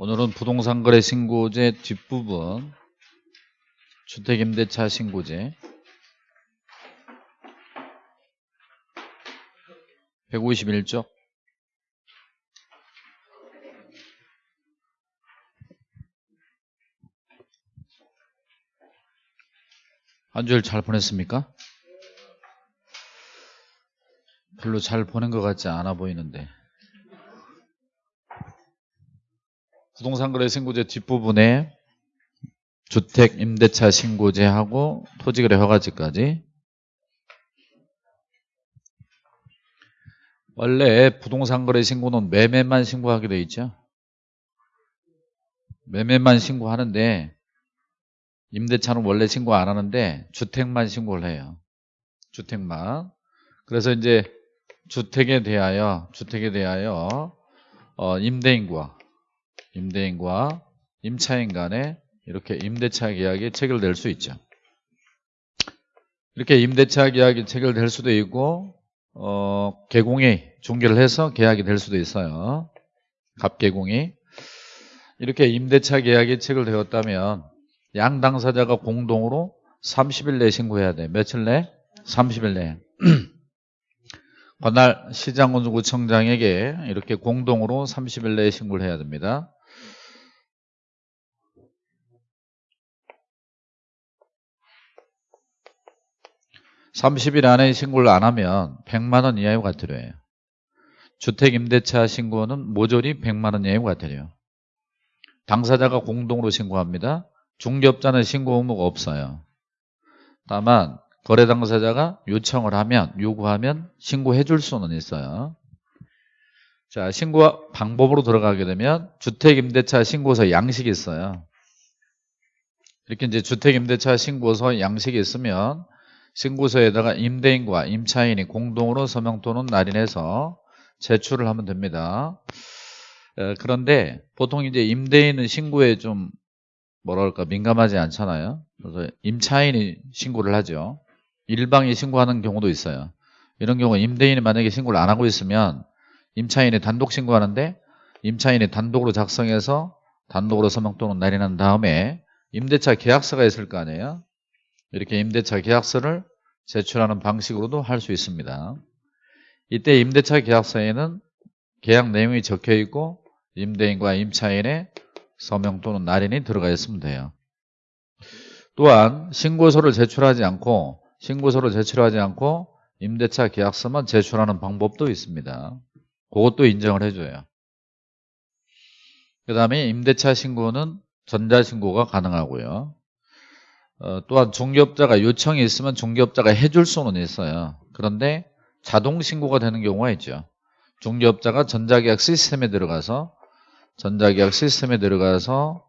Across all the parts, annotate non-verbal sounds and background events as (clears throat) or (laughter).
오늘은 부동산 거래 신고제 뒷부분 주택임대차 신고제. 151쪽 한 주일 잘 보냈습니까? 별로 잘 보낸 것 같지 않아 보이는데 부동산 거래 신고제 뒷부분에 주택 임대차 신고제하고 토지 거래 허가제까지 원래 부동산 거래 신고는 매매만 신고하게 돼 있죠. 매매만 신고하는데 임대차는 원래 신고 안 하는데 주택만 신고를 해요. 주택만. 그래서 이제 주택에 대하여 주택에 대하여 어, 임대인과 임대인과 임차인 간에 이렇게 임대차 계약이 체결될 수 있죠. 이렇게 임대차 계약이 체결될 수도 있고 어, 개공이 중개를 해서 계약이 될 수도 있어요. 갑개공이 이렇게 임대차 계약이 체결되었다면 양 당사자가 공동으로 30일 내에 신고해야 돼. 며칠 내? 30일 내에. (clears throat) 관할 시장군구청장에게 이렇게 공동으로 30일 내에 신고를 해야 됩니다. (30일) 안에 신고를 안 하면 (100만 원) 이하의 과태료예요 주택 임대차 신고는 모조리 (100만 원) 이하의 과태료 당사자가 공동으로 신고합니다 중개업자는 신고 의무가 없어요 다만 거래 당사자가 요청을 하면 요구하면 신고해 줄 수는 있어요. 자, 신고 방법으로 들어가게 되면 주택 임대차 신고서 양식이 있어요. 이렇게 이제 주택 임대차 신고서 양식이 있으면 신고서에다가 임대인과 임차인이 공동으로 서명 또는 날인해서 제출을 하면 됩니다. 그런데 보통 이제 임대인은 신고에 좀 뭐랄까 민감하지 않잖아요. 그래서 임차인이 신고를 하죠. 일방이 신고하는 경우도 있어요. 이런 경우 임대인이 만약에 신고를 안 하고 있으면 임차인이 단독 신고하는데 임차인이 단독으로 작성해서 단독으로 서명 또는 날인한 다음에 임대차 계약서가 있을 거 아니에요. 이렇게 임대차 계약서를 제출하는 방식으로도 할 수 있습니다. 이때 임대차 계약서에는 계약 내용이 적혀 있고 임대인과 임차인의 서명 또는 날인이 들어가 있으면 돼요. 또한 신고서를 제출하지 않고 신고서를 제출하지 않고 임대차 계약서만 제출하는 방법도 있습니다. 그것도 인정을 해줘요. 그 다음에 임대차 신고는 전자신고가 가능하고요. 어, 또한 중개업자가 요청이 있으면 중개업자가 해줄 수는 있어요. 그런데 자동 신고가 되는 경우가 있죠. 중개업자가 전자계약 시스템에 들어가서 전자계약 시스템에 들어가서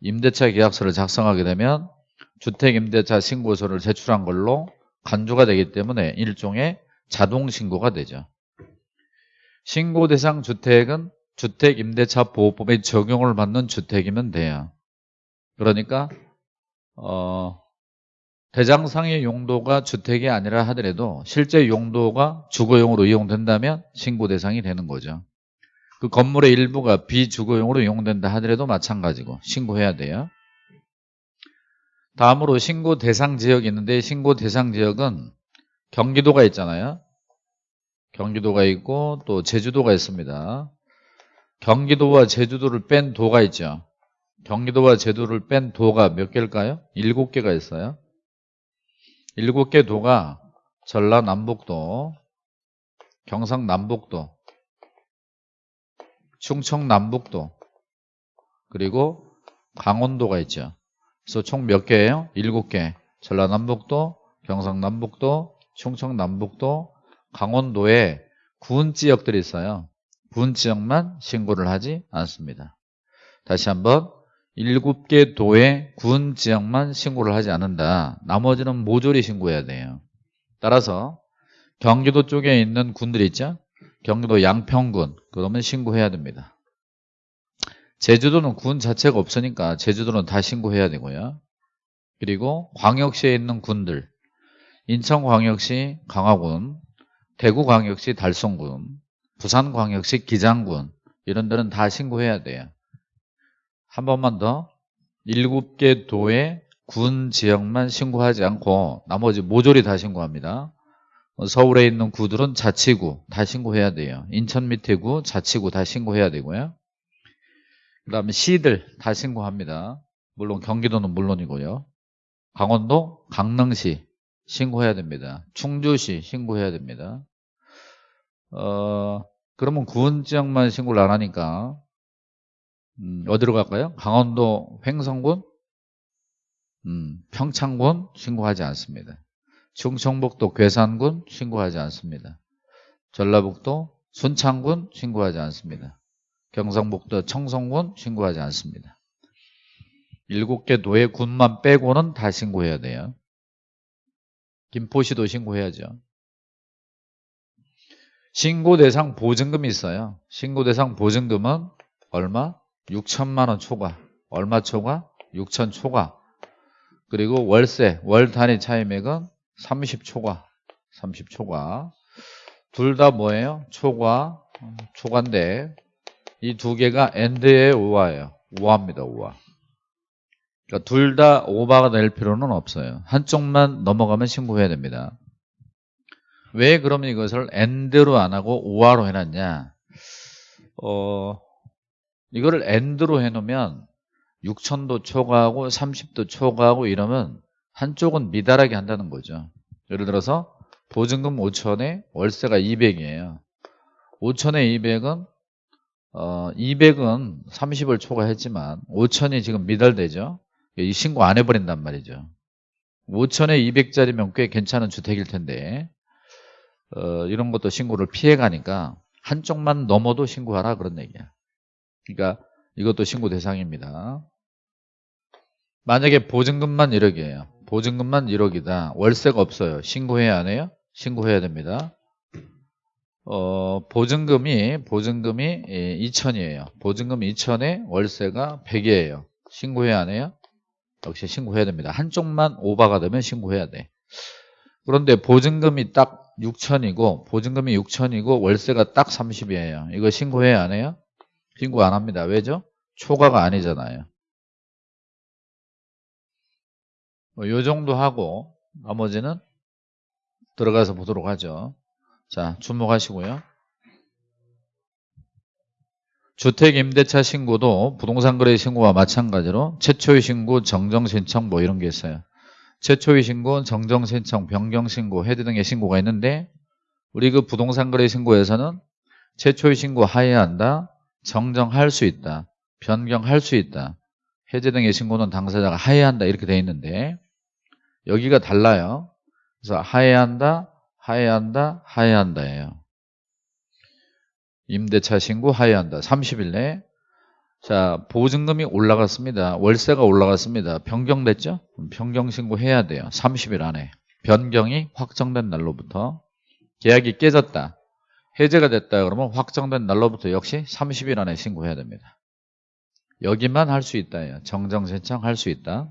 임대차 계약서를 작성하게 되면 주택임대차 신고서를 제출한 걸로 간주가 되기 때문에 일종의 자동 신고가 되죠. 신고 대상 주택은 주택임대차 보호법의 적용을 받는 주택이면 돼요. 그러니까 어, 대장상의 용도가 주택이 아니라 하더라도 실제 용도가 주거용으로 이용된다면 신고 대상이 되는 거죠. 그 건물의 일부가 비주거용으로 이용된다 하더라도 마찬가지고 신고해야 돼요. 다음으로 신고 대상 지역이 있는데 신고 대상 지역은 경기도가 있잖아요. 경기도가 있고 또 제주도가 있습니다. 경기도와 제주도를 뺀 도가 있죠. 경기도와 제주도를 뺀 도가 몇 개일까요? 일곱 개가 있어요. 일곱 개 도가 전라남북도, 경상남북도, 충청남북도, 그리고 강원도가 있죠. 그래서 총 몇 개예요? 일곱 개. 전라남북도, 경상남북도, 충청남북도, 강원도에 군 지역들이 있어요. 군 지역만 신고를 하지 않습니다. 다시 한번 일곱 개 도의 군 지역만 신고를 하지 않는다. 나머지는 모조리 신고해야 돼요. 따라서 경기도 쪽에 있는 군들이 있죠? 경기도 양평군 그러면 신고해야 됩니다. 제주도는 군 자체가 없으니까 제주도는 다 신고해야 되고요. 그리고 광역시에 있는 군들 인천광역시 강화군 대구광역시 달성군 부산광역시 기장군 이런 데는 다 신고해야 돼요. 한 번만 더. 7개 도의 군 지역만 신고하지 않고 나머지 모조리 다 신고합니다. 어, 서울에 있는 구들은 자치구 다 신고해야 돼요. 인천 밑에 구 자치구 다 신고해야 되고요. 그 다음에 시들 다 신고합니다. 물론 경기도는 물론이고요. 강원도, 강릉시 신고해야 됩니다. 충주시 신고해야 됩니다. 어, 그러면 구원 지역만 신고를 안 하니까 음, 어디로 갈까요? 강원도 횡성군, 음, 평창군 신고하지 않습니다. 충청북도 괴산군 신고하지 않습니다. 전라북도 순창군 신고하지 않습니다. 경상북도 청송군 신고하지 않습니다. 일곱 개 도의 군만 빼고는 다 신고해야 돼요. 김포시도 신고해야죠. 신고 대상 보증금이 있어요. 신고 대상 보증금은 얼마? 6천만 원 초과. 얼마 초과? 6천 초과. 그리고 월세, 월 단위 차임액은 30 초과. 30 초과. 둘 다 뭐예요? 초과, 초과인데 이 두 개가 and예요 or예요. or입니다. 오화. 그러니까 둘 다 오버가 될 필요는 없어요. 한쪽만 넘어가면 신고해야 됩니다. 왜 그러면 이것을 and로 안 하고 or로 해놨냐? 어, 이거를 and로 해놓으면 6천도 초과하고 30도 초과하고 이러면 한쪽은 미달하게 한다는 거죠. 예를 들어서 보증금 5천에 월세가 200이에요. 5천에 200은 어, 200은 30을 초과했지만 5천이 지금 미달되죠. 이 신고 안 해버린단 말이죠. 5천에 200짜리면 꽤 괜찮은 주택일 텐데 어, 이런 것도 신고를 피해가니까 한쪽만 넘어도 신고하라 그런 얘기야. 그러니까 이것도 신고 대상입니다. 만약에 보증금만 1억이에요. 보증금만 1억이다. 월세가 없어요. 신고해야 안 해요? 신고해야 됩니다. 어, 보증금이 보증금이 2천이에요. 예, 보증금 2천에 월세가 100이에요. 신고해야 안 해요? 역시 신고해야 됩니다. 한쪽만 오바가 되면 신고해야 돼. 그런데 보증금이 딱 6천이고 보증금이 6천이고 월세가 딱 30이에요. 이거 신고해야 안 해요? 신고 안 합니다. 왜죠? 초과가 아니잖아요. 뭐 요 정도 하고 나머지는 들어가서 보도록 하죠. 자, 주목하시고요. 주택임대차 신고도 부동산 거래 신고와 마찬가지로 최초의 신고, 정정 신청 뭐 이런 게 있어요. 최초의 신고, 정정 신청, 변경 신고, 해지 등의 신고가 있는데 우리 그 부동산 거래 신고에서는 최초의 신고 하회한다, 정정할 수 있다, 변경할 수 있다, 해제 등의 신고는 당사자가 하회한다 이렇게 돼 있는데 여기가 달라요. 그래서 하회한다, 하회한다, 하회한다예요. 임대차 신고 하회한다. 30일 내. 자, 보증금이 올라갔습니다. 월세가 올라갔습니다. 변경됐죠? 변경 신고해야 돼요. 30일 안에. 변경이 확정된 날로부터. 계약이 깨졌다. 해제가 됐다 그러면 확정된 날로부터 역시 30일 안에 신고해야 됩니다. 여기만 할 수 있다예요. 정정 신청할 수 있다.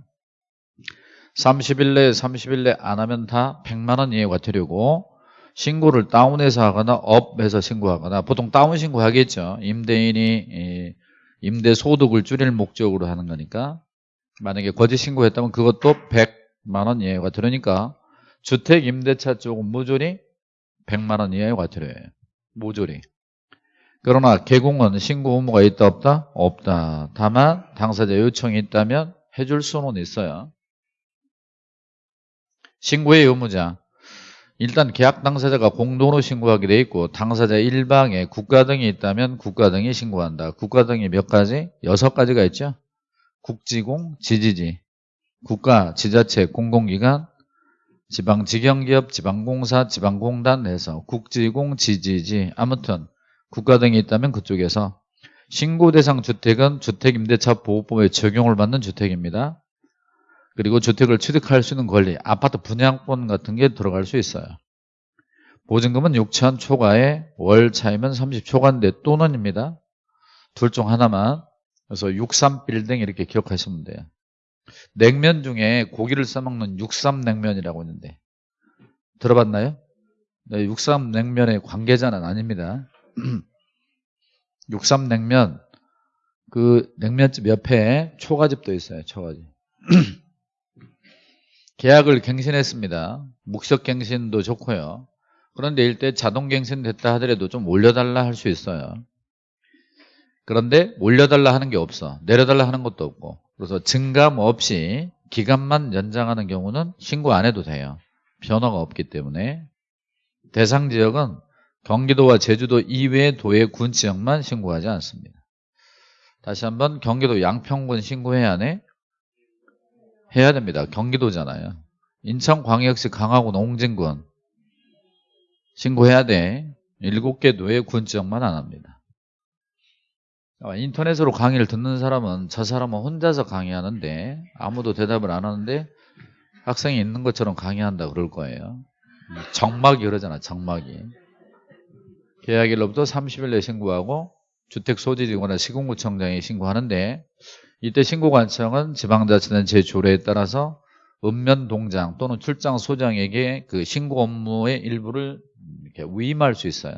30일 내 30일 내안 하면 다 100만 원 이하 과태료고 신고를 다운해서 하거나 업해서 신고하거나 보통 다운 신고하겠죠. 임대인이 임대 소득을 줄일 목적으로 하는 거니까 만약에 거짓 신고했다면 그것도 100만 원 이하의 과태료니까 주택 임대차 쪽은 모조리 100만 원 이하의 과태료예요. 모조리. 그러나 개공은 신고 의무가 있다 없다? 없다. 다만 당사자 요청이 있다면 해줄 수는 있어요. 신고의 의무자 일단 계약 당사자가 공동으로 신고하게 돼 있고 당사자 일방에 국가 등이 있다면 국가 등이 신고한다. 국가 등이 몇 가지? 여섯 가지가 있죠. 국지공, 지지지, 국가, 지자체, 공공기관, 지방직영기업, 지방공사, 지방공단 해서 국지공, 지지지 아무튼 국가 등이 있다면 그쪽에서 신고 대상 주택은 주택임대차 보호법에 적용을 받는 주택입니다. 그리고 주택을 취득할 수 있는 권리, 아파트 분양권 같은 게 들어갈 수 있어요. 보증금은 6천 초과에 월 차이면 30 초과인데 또는입니다. 둘 중 하나만. 그래서 63빌딩 이렇게 기억하시면 돼요. 냉면 중에 고기를 싸먹는 육삼냉면이라고 있는데 들어봤나요? 네, 육삼냉면의 관계자는 아닙니다. (clears throat) 육삼냉면 그 냉면집 옆에 초가집도 있어요. 초가집. (clears throat) 계약을 갱신했습니다. 묵석 갱신도 좋고요. 그런데 일대 자동 갱신 됐다 하더라도 좀 올려달라 할 수 있어요. 그런데 올려달라 하는 게 없어. 내려달라 하는 것도 없고. 그래서 증감 없이 기간만 연장하는 경우는 신고 안 해도 돼요. 변화가 없기 때문에. 대상 지역은 경기도와 제주도 이외의 도의 군 지역만 신고하지 않습니다. 다시 한번 경기도 양평군 신고해야 하네? 해야 됩니다. 경기도잖아요. 인천광역시 강화군 옹진군 신고해야 돼. 7개 도의 군 지역만 안 합니다. 아, 인터넷으로 강의를 듣는 사람은 저 사람은 혼자서 강의하는데 아무도 대답을 안 하는데 학생이 있는 것처럼 강의한다 그럴 거예요. 정막이 그러잖아 정막이. 계약일로부터 30일 내에 신고하고 주택 소지지구나 시군구청장에 신고하는데 이때 신고관청은 지방자치단 제조례에 따라서 읍면 동장 또는 출장 소장에게 그 신고 업무의 일부를 위임할 수 있어요.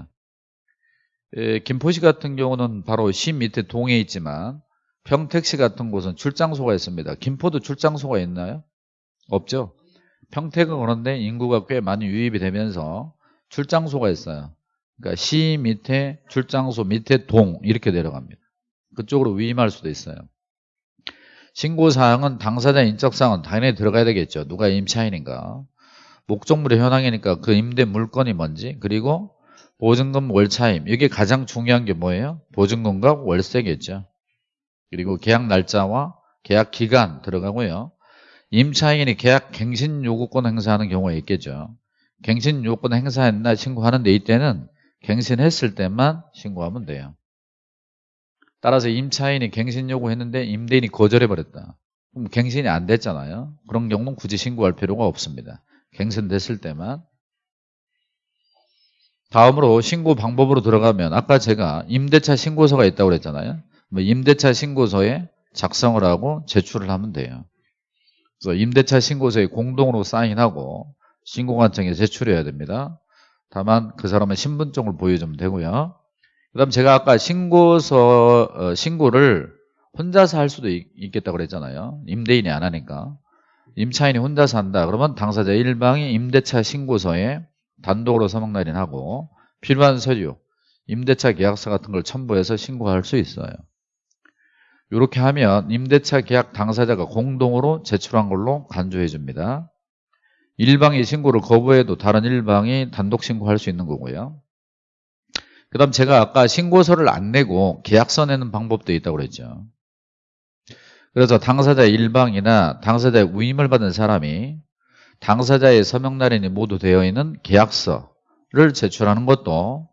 에, 김포시 같은 경우는 바로 시 밑에 동에 있지만 평택시 같은 곳은 출장소가 있습니다. 김포도 출장소가 있나요? 없죠. 평택은 그런데 인구가 꽤 많이 유입이 되면서 출장소가 있어요. 그러니까 시 밑에 출장소 밑에 동 이렇게 내려갑니다. 그쪽으로 위임할 수도 있어요. 신고사항은 당사자 인적사항은 당연히 들어가야 되겠죠. 누가 임차인인가. 목적물의 현황이니까 그 임대 물건이 뭔지 그리고 보증금 월차임 이게 가장 중요한 게 뭐예요? 보증금과 월세겠죠. 그리고 계약 날짜와 계약 기간 들어가고요. 임차인이 계약 갱신 요구권 행사하는 경우가 있겠죠. 갱신 요구권 행사했나 신고하는데 이때는 갱신했을 때만 신고하면 돼요. 따라서 임차인이 갱신 요구했는데 임대인이 거절해버렸다. 그럼 갱신이 안 됐잖아요. 그런 경우는 굳이 신고할 필요가 없습니다. 갱신됐을 때만. 다음으로 신고 방법으로 들어가면 아까 제가 임대차 신고서가 있다고 그랬잖아요. 뭐 임대차 신고서에 작성을 하고 제출을 하면 돼요. 그래서 임대차 신고서에 공동으로 사인하고 신고관청에 제출해야 됩니다. 다만 그 사람의 신분증을 보여주면 되고요. 그 다음 제가 아까 신고서, 어, 신고를 혼자서 할 수도 있, 겠다고 그랬잖아요. 임대인이 안 하니까. 임차인이 혼자서 한다. 그러면 당사자 일방이 임대차 신고서에 단독으로 서명 날인하고 필요한 서류, 임대차 계약서 같은 걸 첨부해서 신고할 수 있어요. 이렇게 하면 임대차 계약 당사자가 공동으로 제출한 걸로 간주해 줍니다. 일방이 신고를 거부해도 다른 일방이 단독 신고할 수 있는 거고요. 그 다음 제가 아까 신고서를 안 내고 계약서 내는 방법도 있다고 그랬죠. 그래서 당사자 일방이나 당사자의 위임을 받은 사람이 당사자의 서명날인이 모두 되어 있는 계약서를 제출하는 것도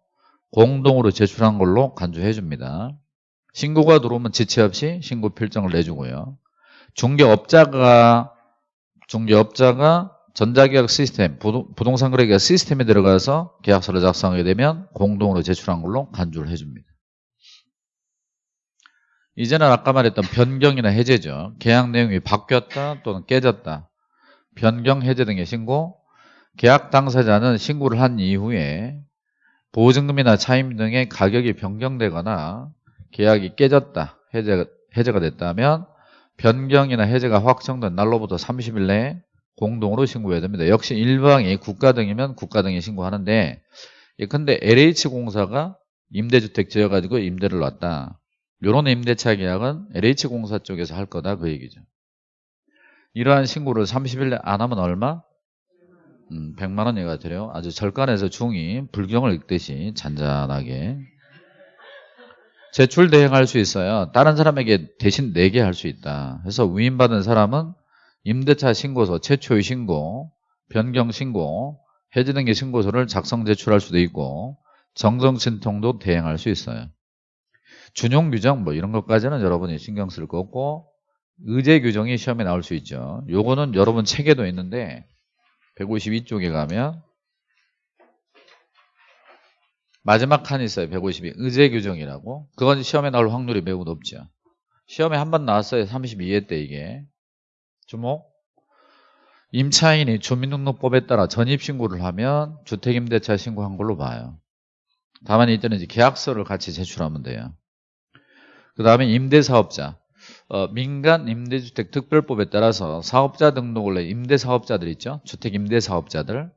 공동으로 제출한 걸로 간주해 줍니다. 신고가 들어오면 지체 없이 신고 필정을 내주고요. 중개업자가 중개업자가 전자계약 시스템, 부동산 거래계약 시스템에 들어가서 계약서를 작성하게 되면 공동으로 제출한 걸로 간주를 해줍니다. 이제는 아까 말했던 변경이나 해제죠. 계약 내용이 바뀌었다 또는 깨졌다. 변경, 해제 등의 신고. 계약 당사자는 신고를 한 이후에 보증금이나 차임 등의 가격이 변경되거나 계약이 깨졌다, 해제가, 해제가 됐다면 변경이나 해제가 확정된 날로부터 30일 내에 공동으로 신고해야 됩니다. 역시 일방이 국가 등이면 국가 등이 신고하는데 예, 근데 LH공사가 임대주택 지어가지고 임대를 놨다. 이런 임대차 계약은 LH공사 쪽에서 할 거다 그 얘기죠. 이러한 신고를 30일 내안 하면 얼마? 음, 100만 원 얘가 돼요. 아주 절간에서 중이 불경을 읽듯이 잔잔하게 제출 대행할 수 있어요. 다른 사람에게 대신 내게 할 수 있다. 그래서 위임받은 사람은 임대차 신고서, 최초의 신고, 변경 신고, 해지 등의 신고서를 작성 제출할 수도 있고 정정 신통도 대행할 수 있어요. 준용 규정 뭐 이런 것까지는 여러분이 신경 쓸거 없고 의제 규정이 시험에 나올 수 있죠. 요거는 여러분 책에도 있는데 152쪽에 가면 마지막 칸이 있어요. 152 의제 규정이라고. 그건 시험에 나올 확률이 매우 높죠. 시험에 한 번 나왔어요. 32회 때 이게. 주목. 임차인이 주민등록법에 따라 전입신고를 하면 주택임대차 신고한 걸로 봐요. 다만 이때는 이제 계약서를 같이 제출하면 돼요. 그 다음에 임대사업자. 어, 민간 임대주택 특별법에 따라서 사업자 등록을 해 임대사업자들 있죠. 주택 임대사업자들.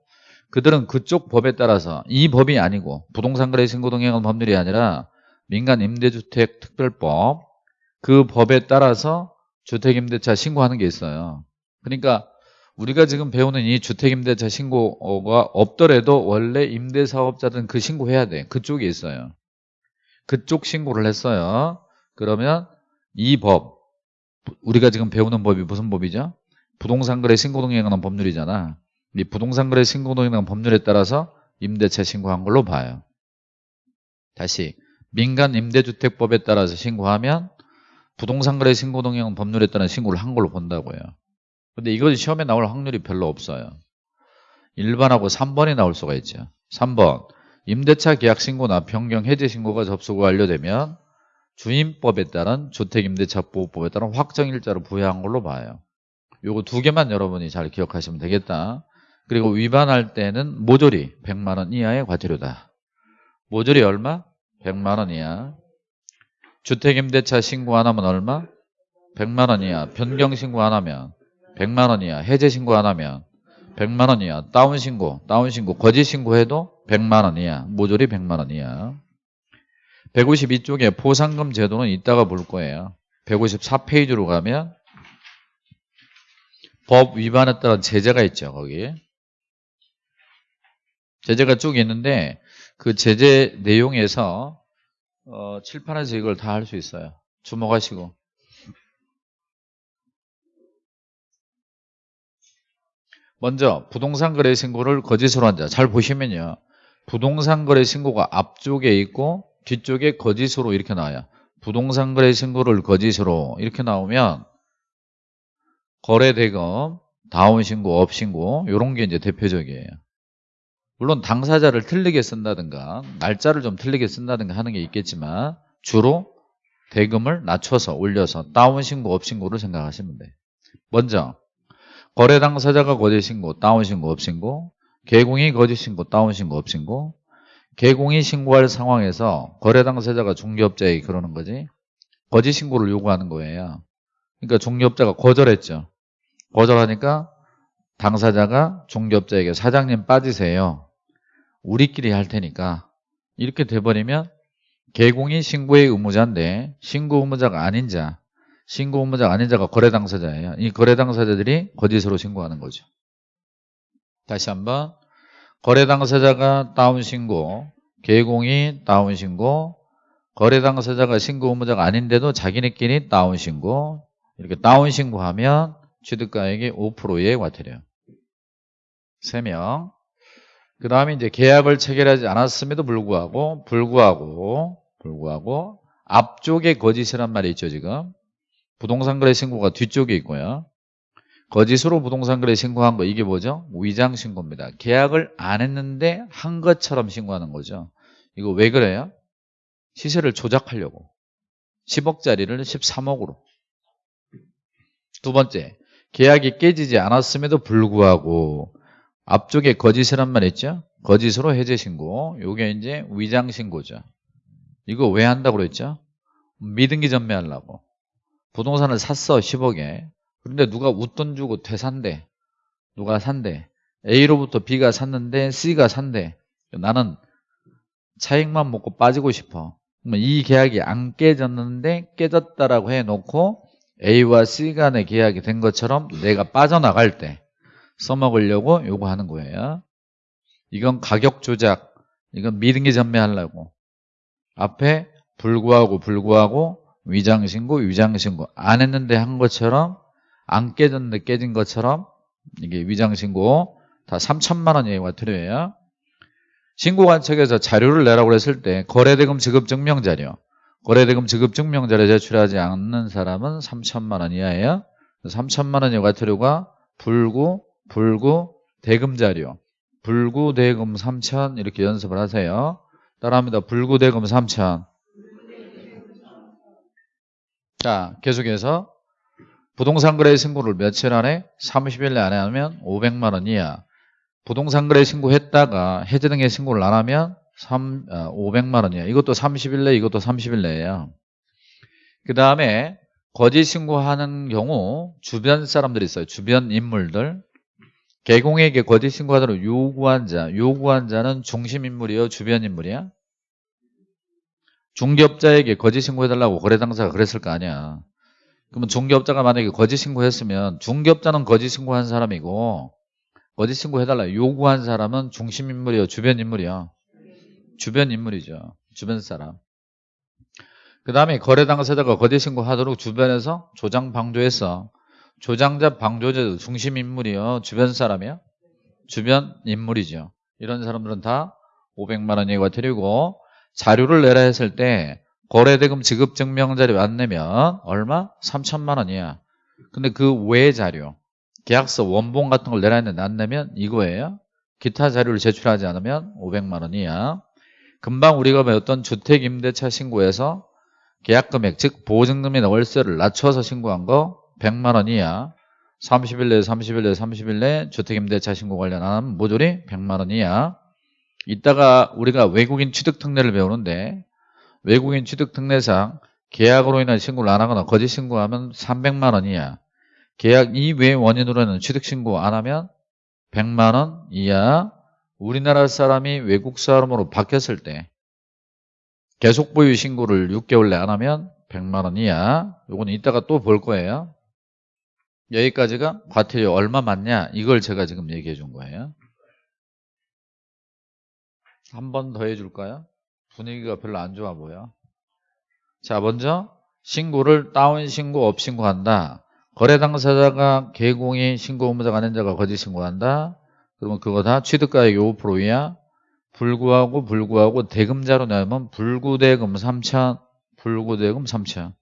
그들은 그쪽 법에 따라서 이 법이 아니고 부동산 거래 신고 동행은 법률이 아니라 민간 임대주택 특별법 그 법에 따라서 주택 임대차 신고하는 게 있어요. 그러니까 우리가 지금 배우는 이 주택 임대차 신고가 없더라도 원래 임대사업자들은 그 신고해야 돼. 그쪽에 있어요. 그쪽 신고를 했어요. 그러면 이 법, 우리가 지금 배우는 법이 무슨 법이죠? 부동산 거래 신고동행에 관한 법률이잖아. 이 부동산 거래 신고동행에 관한 법률에 따라서 임대차 신고한 걸로 봐요. 다시 민간 임대주택법에 따라서 신고하면 부동산 거래 신고동행 법률에 따른 신고를 한 걸로 본다고요. 근데 이것이 시험에 나올 확률이 별로 없어요. 1번하고 3번이 나올 수가 있죠. 3번 임대차 계약 신고나 변경 해제 신고가 접수가 완료되면 주임법에 따른 주택임대차보호법에 따른 확정일자로 부여한 걸로 봐요. 요거 두 개만 여러분이 잘 기억하시면 되겠다. 그리고 위반할 때는 모조리 100만 원 이하의 과태료다. 모조리 얼마? 100만 원 이하. 주택임대차 신고 안 하면 얼마? 100만 원 이하. 변경 신고 안 하면 100만 원 이하. 해제 신고 안 하면 100만 원 이하. 다운 신고, 다운 신고, 거짓 신고해도 100만 원 이하. 모조리 100만 원 이하. 152쪽에 포상금 제도는 이따가 볼 거예요. 154페이지로 가면 법 위반에 따른 제재가 있죠. 거기. 제재가 쭉 있는데 그 제재 내용에서 어, 칠판에서 이걸 다 할 수 있어요. 주목하시고. 먼저 부동산 거래 신고를 거짓으로 한 자. 잘 보시면요. 부동산 거래 신고가 앞쪽에 있고 뒤쪽에 거짓으로 이렇게 나와요. 부동산 거래 신고를 거짓으로 이렇게 나오면 거래 대금, 다운 신고, 업 신고 이런 게 이제 대표적이에요. 물론 당사자를 틀리게 쓴다든가 날짜를 좀 틀리게 쓴다든가 하는 게 있겠지만 주로 대금을 낮춰서 올려서 다운 신고, 업 신고를 생각하시면 돼요. 먼저 거래 당사자가 거짓 신고, 다운 신고, 업 신고 개공이 거짓 신고, 다운 신고, 업 신고 개공이 신고할 상황에서 거래 당사자가 중개업자에게 그러는 거지 거짓 신고를 요구하는 거예요. 그러니까 중개업자가 거절했죠. 거절하니까 당사자가 중개업자에게 사장님 빠지세요. 우리끼리 할 테니까 이렇게 돼버리면 개공이 신고의 의무자인데 신고 의무자가 아닌 자 신고 의무자가 아닌 자가 거래 당사자예요. 이 거래 당사자들이 거짓으로 신고하는 거죠. 다시 한번 거래 당사자가 다운 신고 개공이 다운 신고 거래 당사자가 신고 의무자가 아닌데도 자기네끼리 다운 신고 이렇게 다운 신고하면 취득가액이 5%의 과태료 3명. 그 다음에 이제 계약을 체결하지 않았음에도 불구하고 불구하고 불구하고 앞쪽에 거짓이란 말이 있죠 지금. 부동산 거래 신고가 뒤쪽에 있고요 거짓으로 부동산 거래 신고한 거 이게 뭐죠? 위장 신고입니다 계약을 안 했는데 한 것처럼 신고하는 거죠 이거 왜 그래요? 시세를 조작하려고 10억짜리를 13억으로 두 번째 계약이 깨지지 않았음에도 불구하고 앞쪽에 거짓이란 말 있죠? 거짓으로 해제 신고. 요게 이제 위장 신고죠. 이거 왜 한다고 그랬죠? 미등기 전매하려고. 부동산을 샀어 10억에. 그런데 누가 웃돈 주고 되산대. 누가 산대. A로부터 B가 샀는데 C가 산대. 나는 차익만 먹고 빠지고 싶어. 그러면 이 계약이 안 깨졌는데 깨졌다라고 해놓고 A와 C 간의 계약이 된 것처럼 내가 빠져나갈 때 써먹으려고 요구하는 거예요. 이건 가격 조작, 이건 미등기 전매하려고. 앞에 불구하고 불구하고 위장신고, 위장신고 안 했는데 한 것처럼 안 깨졌는데 깨진 것처럼 이게 위장신고 다 3천만 원 이하가 필요해요. 신고관청에서 자료를 내라고 했을 때 거래대금 지급 증명 자료, 거래대금 지급 증명 자료 제출하지 않는 사람은 3천만 원 이하예요. 3천만 원 이하 과태료가 불구, 불구 대금 자료 불구 대금 3천 이렇게 연습을 하세요. 따라합니다. 불구 대금 3천 자 계속해서 부동산 거래 신고를 며칠 안에 30일 내 안에 하면 500만 원 이하 부동산 거래 신고했다가 해제 등의 신고를 안 하면 3, 500만 어, 원이야. 이것도 30일 내 이것도 30일 내예요. 그 다음에 거짓 신고하는 경우 주변 사람들이 있어요. 주변 인물들. 개공에게 거짓 신고하도록 요구한 자. 요구한 자는 중심 인물이요, 주변 인물이야? 중개업자에게 거짓 신고해달라고 거래 당사가 그랬을 거 아니야. 그러면 중개업자가 만약에 거짓 신고했으면 중개업자는 거짓 신고한 사람이고 거짓 신고해달라 요구한 사람은 중심 인물이요, 주변 인물이요. 주변 인물이죠. 주변 사람. 그 다음에 거래 당사자가 거짓 신고하도록 주변에서 조장 방조했어. 조장자 방조자 중심 인물이요. 주변 사람이요. 주변 인물이죠. 이런 사람들은 다 500만 원 예가 드리고 자료를 내라 했을 때 거래대금 지급 증명 자료 안 내면 얼마? 3천만 원이야. 근데 그 외 자료, 계약서 원본 같은 걸 내라 했는데 안 내면 이거예요. 기타 자료를 제출하지 않으면 500만 원이야. 금방 우리가 배웠던 주택임대차 신고에서 계약금액, 즉 보증금이나 월세를 낮춰서 신고한 거 100만 원이야. 30일 내에 30일 내에 30일 내에 주택임대차 신고 관련한 모조리 100만 원이야. 이따가 우리가 외국인 취득 특례를 배우는데 외국인 취득 특례상 계약으로 인한 신고를 안 하거나 거짓 신고하면 300만 원이야. 계약 이외 원인으로는 취득 신고 안 하면 100만 원 이하. 우리나라 사람이 외국 사람으로 바뀌었을 때 계속 보유 신고를 6개월 내 안 하면 100만 원 이하. 요거는 이따가 또 볼 거예요. 여기까지가 과태료 얼마 맞냐 이걸 제가 지금 얘기해 준 거예요. 한 번 더 해줄까요? 분위기가 별로 안 좋아 보여. 자, 먼저 신고를 다운 신고, 업 신고한다. 거래 당사자가 개공이 신고 의무자가 아닌 자가 거짓 신고한다. 그러면 그거 다 취득가액 5% 이하. 불구하고 불구하고 대금자료 내면 불구대금 3천, 불구대금 3천.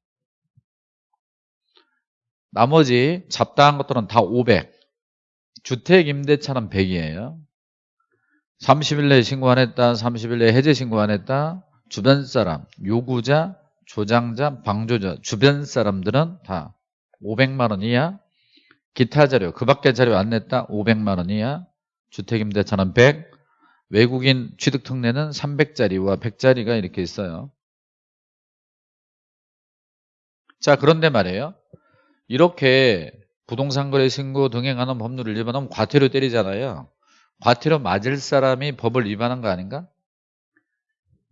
나머지 잡다한 것들은 다 500. 주택임대차는 100이에요. 30일 내에 신고 안 했다, 30일 내에 해제 신고 안 했다, 주변 사람, 요구자, 조장자, 방조자, 주변 사람들은 다 500만 원 이하, 기타 자료, 그 밖에 자료 안 냈다, 500만 원 이하, 주택임대차는 100, 외국인 취득특례는 300짜리와 100짜리가 이렇게 있어요. 자, 그런데 말이에요. 이렇게 부동산 거래 신고 등행하는 법률을 위반하면 과태료 때리잖아요. 과태료 맞을 사람이 법을 위반한 거 아닌가?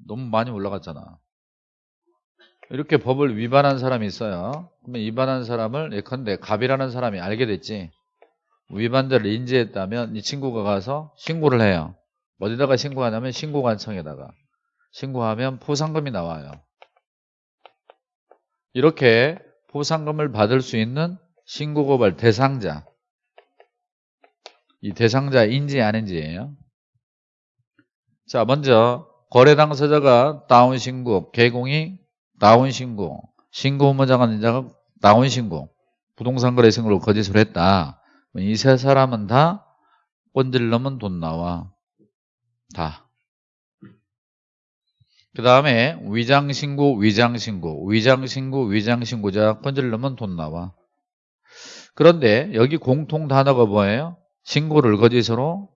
너무 많이 올라갔잖아. 이렇게 법을 위반한 사람이 있어요. 그러면 위반한 사람을 예컨대 갑이라는 사람이 알게 됐지. 위반자를 인지했다면 이 친구가 가서 신고를 해요. 어디다가 신고하냐면 신고관청에다가 신고하면 포상금이 나와요. 이렇게 포상금을 받을 수 있는 신고고발 대상자 이 대상자 인지 아닌지예요. 자, 먼저 거래 당사자가 다운 신고, 개공이 다운 신고, 신고 의무자가 아닌 자가 다운 신고, 부동산 거래 신고를 거짓으로 했다. 이 세 사람은 다 꼰질러면 돈 나와. 다. 그 다음에 위장신고, 위장신고, 위장신고, 위장신고자 꼰질러면 돈 나와. 그런데 여기 공통 단어가 뭐예요? 신고를 거짓으로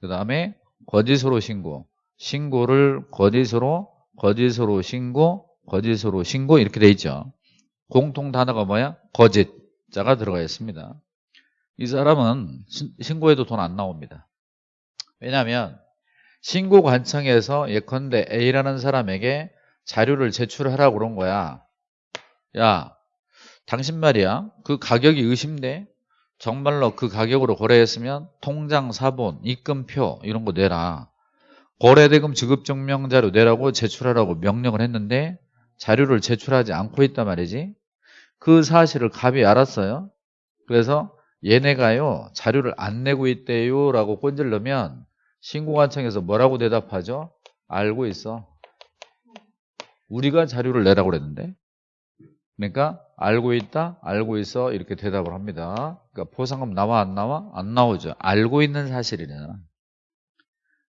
그 다음에 거짓으로 신고 신고를 거짓으로 거짓으로 신고 거짓으로 신고 이렇게 돼 있죠. 공통 단어가 뭐야? 거짓자가 들어가 있습니다. 이 사람은 신고해도 돈 안 나옵니다. 왜냐하면 신고 관청에서 예컨대 A라는 사람에게 자료를 제출하라고 그런 거야. 야 당신 말이야. 그 가격이 의심돼 정말로 그 가격으로 거래했으면 통장 사본, 입금표 이런 거 내라. 거래대금 지급증명 자료 내라고 제출하라고 명령을 했는데 자료를 제출하지 않고 있단 말이지. 그 사실을 갑이 알았어요. 그래서 얘네가요 자료를 안 내고 있대요 라고 꼰질르면 신고관청에서 뭐라고 대답하죠? 알고 있어. 우리가 자료를 내라고 그랬는데 그러니까 알고 있다, 알고 있어 이렇게 대답을 합니다. 그러니까 포상금 나와 안 나와? 안 나오죠. 알고 있는 사실이잖아.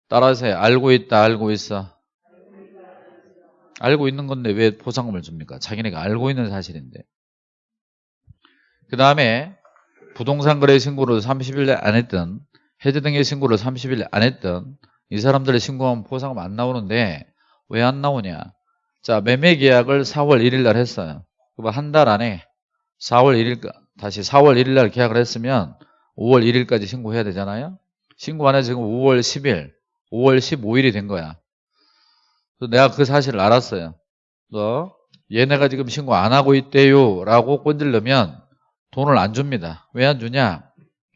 따라서 알고 있다, 알고 있어. 알고 있는 건데 왜 포상금을 줍니까? 자기네가 알고 있는 사실인데. 그 다음에 부동산 거래 신고를 30일 안 했던 해제 등의 신고를 30일 안 했던 이 사람들의 신고하면 포상금 안 나오는데 왜 안 나오냐? 자 매매 계약을 4월 1일 날 했어요. 한 달 안에 4월 1일 다시 4월 1일 날 계약을 했으면 5월 1일까지 신고해야 되잖아요. 신고 안 해서 지금 5월 10일, 5월 15일이 된 거야. 그래서 내가 그 사실을 알았어요. 너 얘네가 지금 신고 안 하고 있대요 라고 꼰질르면 돈을 안 줍니다. 왜 안 주냐?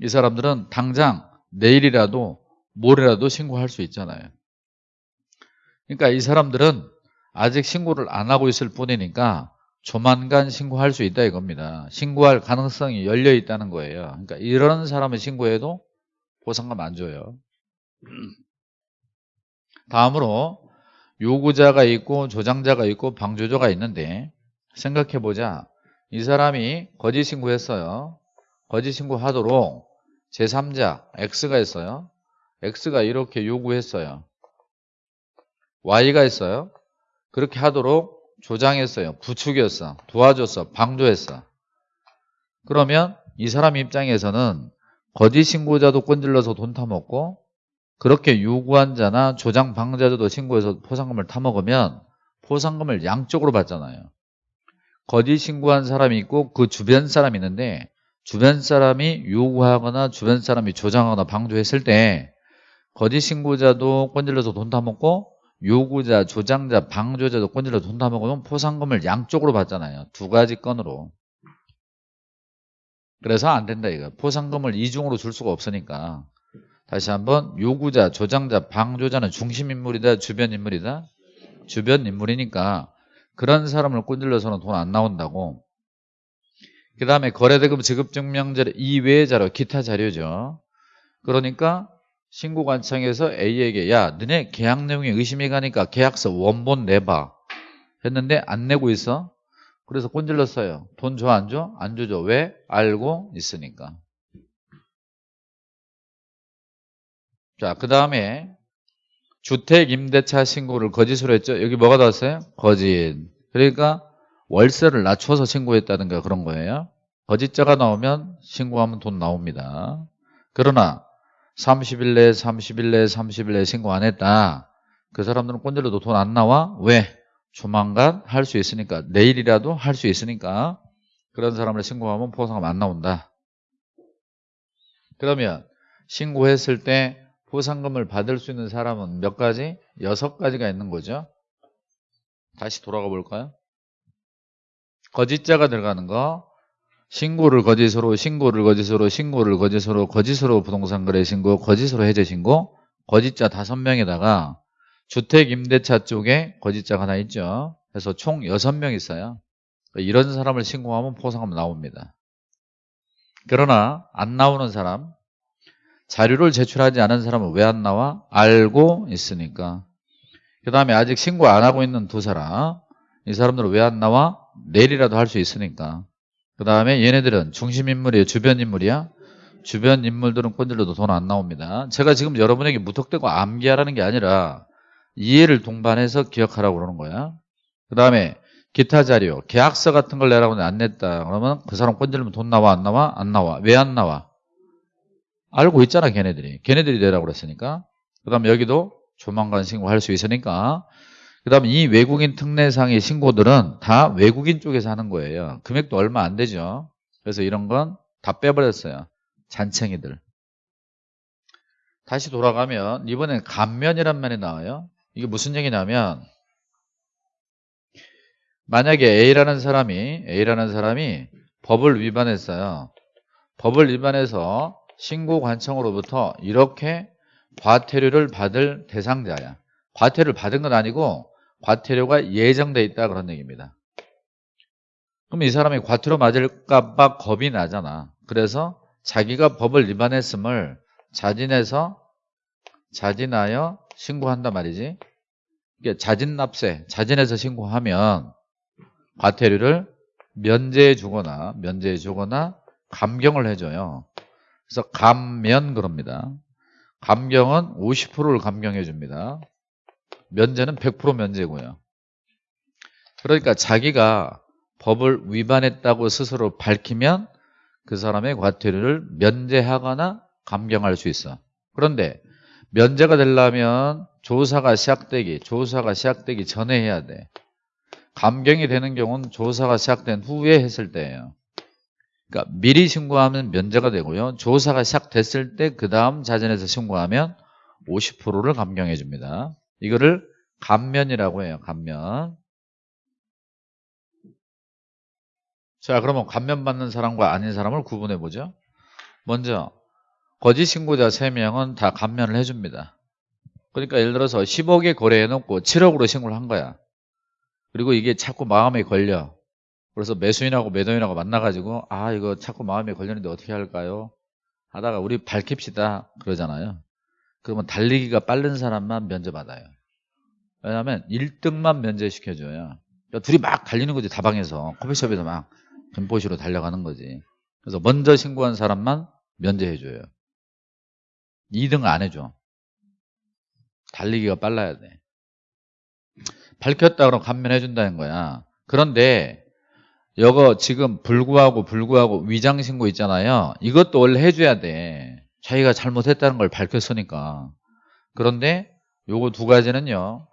이 사람들은 당장 내일이라도 모레라도 신고할 수 있잖아요. 그러니까 이 사람들은 아직 신고를 안 하고 있을 뿐이니까 조만간 신고할 수 있다 이겁니다. 신고할 가능성이 열려 있다는 거예요. 그러니까 이런 사람을 신고해도 보상금 안 줘요. 다음으로 요구자가 있고 조장자가 있고 방조조가 있는데 생각해보자. 이 사람이 거짓 신고했어요. 거짓 신고하도록 제3자 X가 있어요. X가 이렇게 요구했어요. Y가 있어요. 그렇게 하도록 조장했어요. 부추겼어. 도와줬어. 방조했어. 그러면 이 사람 입장에서는 거짓 신고자도 꼰질러서 돈 타먹고 그렇게 요구한 자나 조장 방자도 신고해서 포상금을 타먹으면 포상금을 양쪽으로 받잖아요. 거짓 신고한 사람이 있고 그 주변 사람이 있는데 주변 사람이 요구하거나 주변 사람이 조장하거나 방조했을 때 거짓 신고자도 꼰질러서 돈 타먹고 요구자, 조장자, 방조자도 꼰질러서 돈 타먹으면 포상금을 양쪽으로 받잖아요. 두 가지 건으로. 그래서 안 된다 이거. 포상금을 이중으로 줄 수가 없으니까. 다시 한번 요구자, 조장자, 방조자는 중심 인물이다, 주변 인물이다. 주변 인물이니까 그런 사람을 꼰질러서는 돈 안 나온다고. 그 다음에 거래대금 지급증명자료 이외의 자료, 기타 자료죠. 그러니까 신고관청에서 A에게 야 너네 계약 내용에 의심이 가니까 계약서 원본 내봐 했는데 안 내고 있어. 그래서 꼰질렀어요. 돈 줘 안 줘? 안 주죠. 왜? 알고 있으니까. 자, 그 다음에 주택 임대차 신고를 거짓으로 했죠. 여기 뭐가 나왔어요? 거짓. 그러니까 월세를 낮춰서 신고했다든가 그런 거예요. 거짓자가 나오면 신고하면 돈 나옵니다. 그러나 30일 내에 30일 내에 30일 내에 신고 안 했다. 그 사람들은 꼰질러도 돈 안 나와? 왜? 조만간 할 수 있으니까 내일이라도 할 수 있으니까 그런 사람을 신고하면 포상금 안 나온다. 그러면 신고했을 때 포상금을 받을 수 있는 사람은 몇 가지? 여섯 가지가 있는 거죠. 다시 돌아가 볼까요? 거짓자가 들어가는 거 신고를 거짓으로 신고를 거짓으로 신고를 거짓으로 거짓으로 부동산 거래 신고 거짓으로 해제 신고 거짓자 다섯 명에다가 주택 임대차 쪽에 거짓자가 하나 있죠. 그래서 총 여섯 명 있어요. 이런 사람을 신고하면 포상금 나옵니다. 그러나 안 나오는 사람 자료를 제출하지 않은 사람은 왜 안 나와? 알고 있으니까. 그 다음에 아직 신고 안 하고 있는 두 사람 이 사람들은 왜 안 나와? 내일이라도 할 수 있으니까. 그 다음에 얘네들은 중심인물이에요? 주변인물이야? 주변 인물들은 꼰질러도 돈 안 나옵니다. 제가 지금 여러분에게 무턱대고 암기하라는 게 아니라 이해를 동반해서 기억하라고 그러는 거야. 그 다음에 기타 자료, 계약서 같은 걸 내라고 안 냈다. 그러면 그 사람 꼰질면 돈 나와 안 나와? 안 나와. 왜 안 나와? 알고 있잖아 걔네들이. 걔네들이 내라고 그랬으니까. 그 다음에 여기도 조만간 신고할 수 있으니까 그 다음에 이 외국인 특례상의 신고들은 다 외국인 쪽에서 하는 거예요. 금액도 얼마 안 되죠. 그래서 이런 건 다 빼버렸어요. 잔챙이들. 다시 돌아가면 이번엔 감면이란 말이 나와요. 이게 무슨 얘기냐면 만약에 A라는 사람이 A라는 사람이 법을 위반했어요. 법을 위반해서 신고 관청으로부터 이렇게 과태료를 받을 대상자야. 과태료를 받은 건 아니고 과태료가 예정돼 있다 그런 얘기입니다. 그럼 이 사람이 과태료 맞을까 봐 겁이 나잖아. 그래서 자기가 법을 위반했음을 자진해서 자진하여 신고한단 말이지. 이게 자진납세, 자진해서 신고하면 과태료를 면제해 주거나 면제해 주거나 감경을 해줘요. 그래서 감면 그럽니다. 감경은 50%를 감경해 줍니다. 면제는 100% 면제고요. 그러니까 자기가 법을 위반했다고 스스로 밝히면 그 사람의 과태료를 면제하거나 감경할 수 있어. 그런데 면제가 되려면 조사가 시작되기, 조사가 시작되기 전에 해야 돼. 감경이 되는 경우는 조사가 시작된 후에 했을 때예요. 그러니까 미리 신고하면 면제가 되고요. 조사가 시작됐을 때 그 다음 자진해서 신고하면 50%를 감경해 줍니다. 이거를 감면이라고 해요. 감면. 자 그러면 감면 받는 사람과 아닌 사람을 구분해 보죠. 먼저 거짓 신고자 3명은 다 감면을 해줍니다. 그러니까 예를 들어서 10억에 거래해놓고 7억으로 신고를 한 거야. 그리고 이게 자꾸 마음에 걸려. 그래서 매수인하고 매도인하고 만나가지고 아 이거 자꾸 마음에 걸리는데 어떻게 할까요? 하다가 우리 밝힙시다 그러잖아요. 그러면 달리기가 빠른 사람만 면제받아요. 왜냐하면 1등만 면제시켜줘요. 그러니까 둘이 막 달리는 거지 다방에서 커피숍에서 막 금포시로 달려가는 거지. 그래서 먼저 신고한 사람만 면제해줘요. 2등 안 해줘. 달리기가 빨라야 돼. 밝혔다 그러면 감면해준다는 거야. 그런데 이거 지금 불구하고 불구하고 위장신고 있잖아요. 이것도 원래 해줘야 돼. 자기가 잘못했다는 걸 밝혔으니까. 그런데 요거 두 가지는요.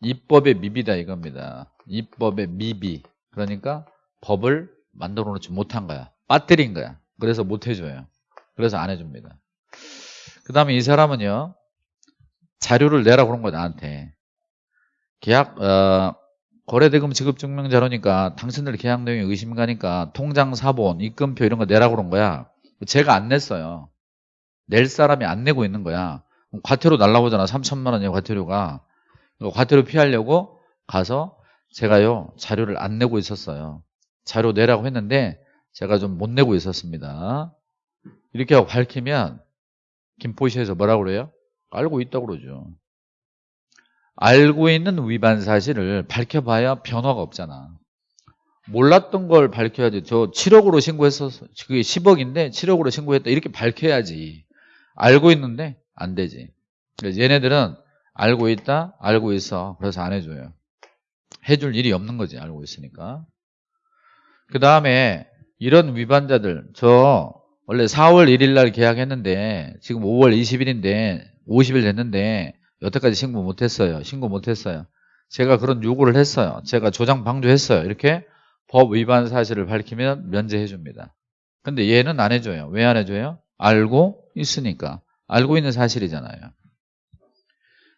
입법의 미비다 이겁니다. 입법의 미비. 그러니까 법을 만들어 놓지 못한 거야. 빠뜨린 거야. 그래서 못 해줘요. 그래서 안 해줍니다. 그 다음에 이 사람은요. 자료를 내라 그런 거야 나한테. 계약 어, 거래대금 지급 증명 자료니까 당신들 계약 내용이 의심 가니까 통장 사본, 입금표 이런 거 내라 그런 거야. 제가 안 냈어요. 낼 사람이 안 내고 있는 거야. 과태료 날라오잖아. 3천만 원이야 과태료가. 과태료 피하려고 가서 제가요 자료를 안 내고 있었어요. 자료 내라고 했는데 제가 좀 못 내고 있었습니다. 이렇게 하고 밝히면 김포시에서 뭐라고 그래요? 알고 있다고 그러죠. 알고 있는 위반 사실을 밝혀봐야 변화가 없잖아. 몰랐던 걸 밝혀야지. 저 7억으로 신고했었어. 그게 10억인데 7억으로 신고했다. 이렇게 밝혀야지. 알고 있는데 안 되지. 그래서 얘네들은 알고 있다, 알고 있어. 그래서 안 해줘요. 해줄 일이 없는 거지. 알고 있으니까. 그 다음에 이런 위반자들 저 원래 4월 1일 날 계약했는데 지금 5월 20일인데 50일 됐는데 여태까지 신고 못했어요. 신고 못했어요. 제가 그런 요구를 했어요. 제가 조장 방조했어요. 이렇게 법 위반 사실을 밝히면 면제해 줍니다. 근데 얘는 안 해줘요. 왜 안 해줘요? 알고 있으니까. 알고 있는 사실이잖아요.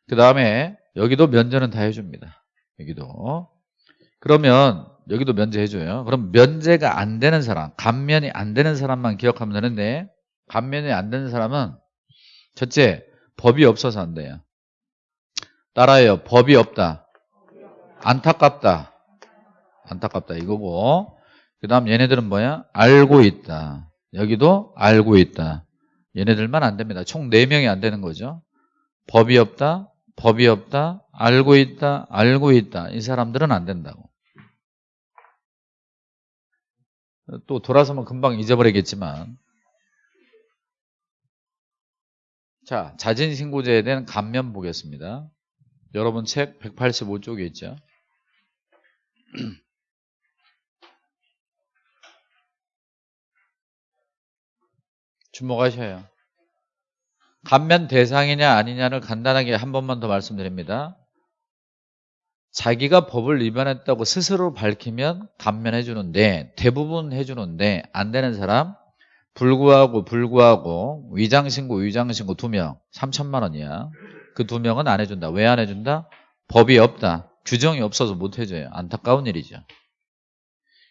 그 다음에 여기도 면제는 다 해줍니다. 여기도. 그러면 여기도 면제해줘요. 그럼 면제가 안 되는 사람, 감면이 안 되는 사람만 기억하면 되는데 감면이 안 되는 사람은 첫째, 법이 없어서 안 돼요. 따라해요. 법이 없다. 안타깝다. 안타깝다 이거고 그 다음 얘네들은 뭐야? 알고 있다. 여기도 알고 있다. 얘네들만 안 됩니다. 총 4명이 안 되는 거죠. 법이 없다. 법이 없다. 알고 있다. 알고 있다. 이 사람들은 안 된다고. 또 돌아서면 금방 잊어버리겠지만 자 자진신고제에 대한 감면 보겠습니다. 여러분 책 185쪽에 있죠. (clears throat) 주목하셔요. 감면 대상이냐 아니냐를 간단하게 한 번만 더 말씀드립니다. 자기가 법을 위반했다고 스스로 밝히면 감면해 주는데 대부분 해 주는데 안 되는 사람 불구하고 불구하고 위장신고 위장신고 두명 3천만 원이야. 그 두 명은 안 해준다. 왜 안 해준다? 법이 없다. 규정이 없어서 못 해줘요. 안타까운 일이죠.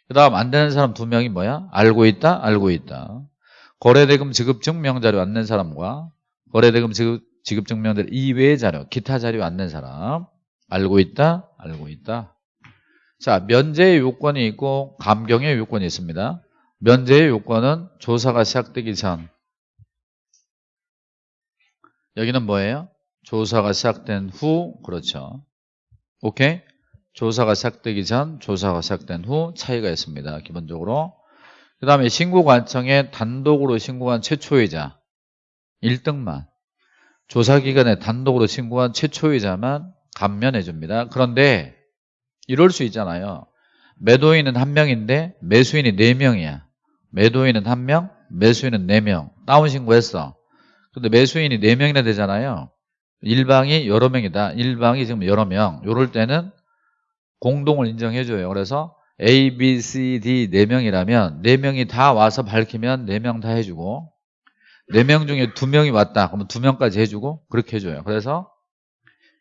그 다음 안 되는 사람 두 명이 뭐야? 알고 있다? 알고 있다. 거래대금 지급 증명 자료 안 낸 사람과 거래대금 지급, 지급 증명 자료 이외의 자료, 기타 자료 안 낸 사람 알고 있다? 알고 있다. 자, 면제의 요건이 있고 감경의 요건이 있습니다. 면제의 요건은 조사가 시작되기 전 여기는 뭐예요? 조사가 시작된 후 그렇죠. 오케이? 조사가 시작되기 전 조사가 시작된 후 차이가 있습니다. 기본적으로 그 다음에 신고관청에 단독으로 신고한 최초이자 1등만 조사기관에 단독으로 신고한 최초이자만 감면해 줍니다. 그런데 이럴 수 있잖아요. 매도인은 한 명인데 매수인이 네 명이야. 매도인은 한 명, 매수인은 네 명. 다운 신고했어. 근데 매수인이 네 명이나 되잖아요. 일방이 여러 명이다. 일방이 지금 여러 명. 이럴 때는 공동을 인정해줘요. 그래서 A, B, C, D 4명이라면 4명이 다 와서 밝히면 4명 다 해주고 4명 중에 2명이 왔다. 그러면 2명까지 해주고 그렇게 해줘요. 그래서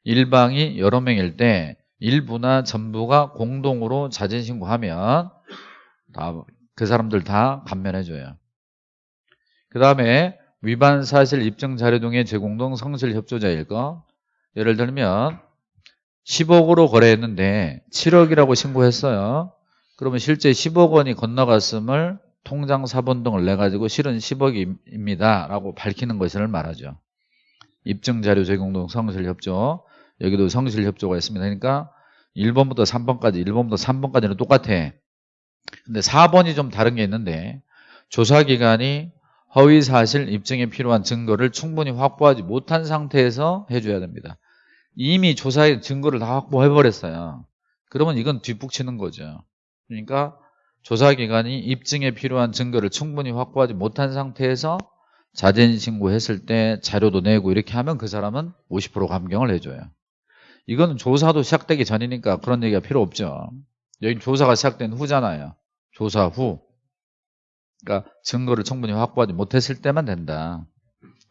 일방이 여러 명일 때 일부나 전부가 공동으로 자진신고하면 다 그 사람들 다 감면해줘요. 그 다음에 위반 사실 입증 자료 등의 제공등 성실 협조자일 거 예를 들면 10억으로 거래했는데 7억이라고 신고했어요. 그러면 실제 10억 원이 건너갔음을 통장 사본 등을 내가지고 실은 10억입니다. 라고 밝히는 것을 말하죠. 입증자료 제공 등 성실협조. 여기도 성실협조가 있습니다. 그러니까 1번부터 3번까지, 1번부터 3번까지는 똑같아. 근데 4번이 좀 다른 게 있는데 조사기관이 허위사실 입증에 필요한 증거를 충분히 확보하지 못한 상태에서 해줘야 됩니다. 이미 조사의 증거를 다 확보해버렸어요. 그러면 이건 뒷북치는 거죠. 그러니까 조사기관이 입증에 필요한 증거를 충분히 확보하지 못한 상태에서 자진 신고했을 때 자료도 내고 이렇게 하면 그 사람은 50% 감경을 해줘요. 이거는 조사도 시작되기 전이니까 그런 얘기가 필요 없죠. 여기 조사가 시작된 후잖아요. 조사 후. 그러니까 증거를 충분히 확보하지 못했을 때만 된다.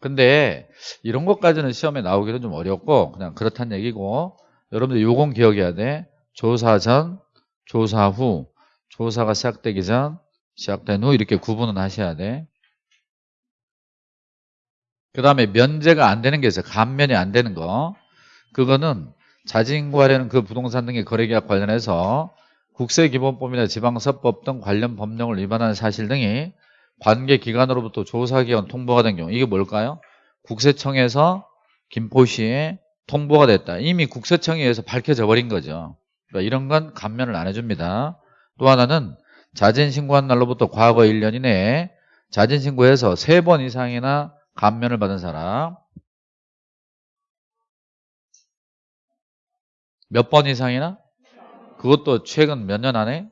근데 이런 것까지는 시험에 나오기는 좀 어렵고 그냥 그렇다는 얘기고 여러분들 요건 기억해야 돼. 조사 전, 조사 후, 조사가 시작되기 전, 시작된 후 이렇게 구분은 하셔야 돼. 그 다음에 면제가 안 되는 게 있어요. 감면이 안 되는 거. 그거는 자진구하려는 그 부동산 등의 거래계약 관련해서 국세기본법이나 지방서법 등 관련 법령을 위반하는 사실 등이 관계기관으로부터 조사기관 통보가 된 경우 이게 뭘까요? 국세청에서 김포시에 통보가 됐다. 이미 국세청에 의해서 밝혀져 버린 거죠. 그러니까 이런 건 감면을 안 해줍니다. 또 하나는 자진신고한 날로부터 과거 1년 이내에 자진신고해서 3번 이상이나 감면을 받은 사람 몇 번 이상이나? 그것도 최근 몇 년 안에?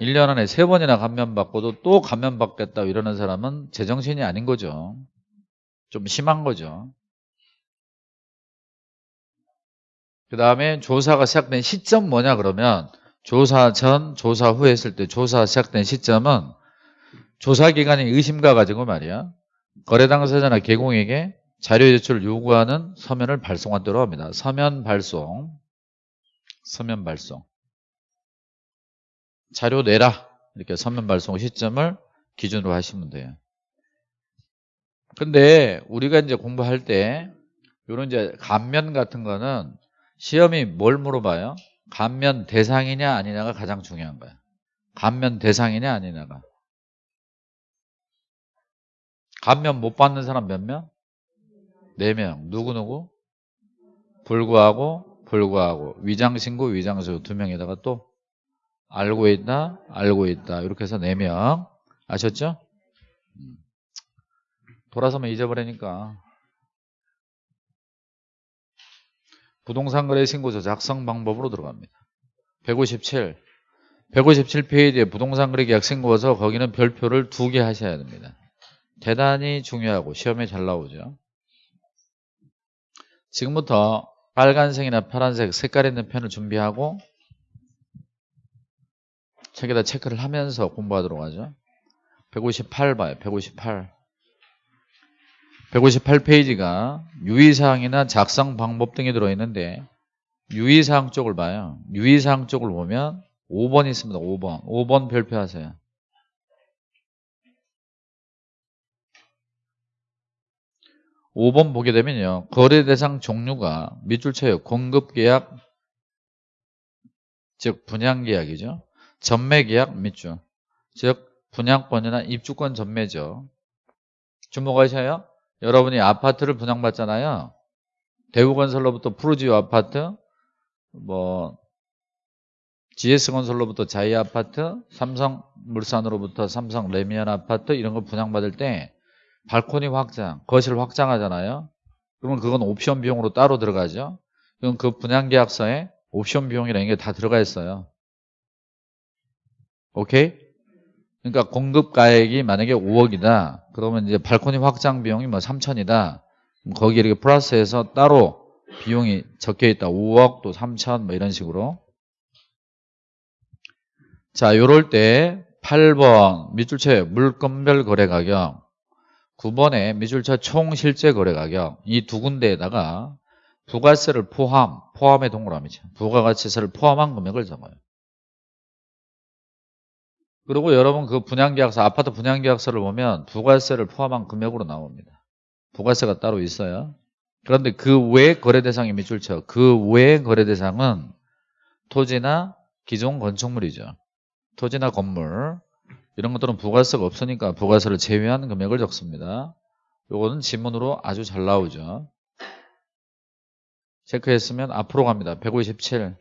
1년 안에 3번이나 감면받고도 또 감면받겠다 이러는 사람은 제정신이 아닌 거죠. 좀 심한 거죠. 그 다음에 조사가 시작된 시점 뭐냐 그러면 조사 전, 조사 후 했을 때 조사 시작된 시점은 조사 기관이 의심가 가지고 말이야. 거래 당사자나 개공에게 자료 제출을 요구하는 서면을 발송한다고 합니다. 서면 발송. 서면 발송. 자료 내라. 이렇게 서면 발송 시점을 기준으로 하시면 돼요. 근데 우리가 이제 공부할 때 이런 이제 감면 같은 거는 시험이 뭘 물어봐요? 감면 대상이냐 아니냐가 가장 중요한 거야. 감면 대상이냐 아니냐가. 감면 못 받는 사람 몇 명? 네 명. 누구누구? 불구하고 불구하고 위장신고 위장신고 두 명에다가 또 알고 있다 알고 있다 이렇게 해서 네 명 아셨죠? 음. 돌아서면 잊어버리니까 부동산 거래 신고서 작성 방법으로 들어갑니다. 157 157페이지에 부동산 거래 계약 신고서 거기는 별표를 두 개 하셔야 됩니다. 대단히 중요하고 시험에 잘 나오죠. 지금부터 빨간색이나 파란색 색깔 있는 펜을 준비하고 책에다 체크를 하면서 공부하도록 하죠. 158 봐요. 158. 158페이지가 유의사항이나 작성 방법 등이 들어있는데 유의사항 쪽을 봐요. 유의사항 쪽을 보면 5번 있습니다. 5번. 5번 별표하세요. (5번) 보게 되면요 거래 대상 종류가 밑줄 쳐요 공급 계약 즉 분양 계약이죠 전매 계약 밑줄 즉 분양권이나 입주권 전매죠 주목하셔요 여러분이 아파트를 분양받잖아요. 대우건설로부터 푸르지오 아파트, 뭐 GS건설로부터 자이 아파트, 삼성물산으로부터 삼성 레미안 아파트 이런 걸 분양받을 때 발코니 확장, 거실 확장하잖아요. 그러면 그건 옵션 비용으로 따로 들어가죠. 그럼 그 분양 계약서에 옵션 비용이라는 게 다 들어가 있어요. 오케이? 그러니까 공급 가액이 만약에 5억이다. 그러면 이제 발코니 확장 비용이 뭐 3천이다. 거기에 이렇게 플러스해서 따로 비용이 적혀 있다. 5억 또 3천 뭐 이런 식으로. 자, 요럴 때 8번 밑줄체 물건별 거래 가격 9번에 밑줄차 총 실제 거래 가격 이 두 군데에다가 부가세를 포함, 포함의 동그라미죠. 부가가치세를 포함한 금액을 적어요. 그리고 여러분 그 분양계약서, 아파트 분양계약서를 보면 부가세를 포함한 금액으로 나옵니다. 부가세가 따로 있어요. 그런데 그 외 거래 대상이 밑줄 쳐. 그 외 거래 대상은 토지나 기존 건축물이죠. 토지나 건물 이런 것들은 부가세가 없으니까 부가세를 제외한 금액을 적습니다. 요거는 지문으로 아주 잘 나오죠. 체크했으면 앞으로 갑니다. 157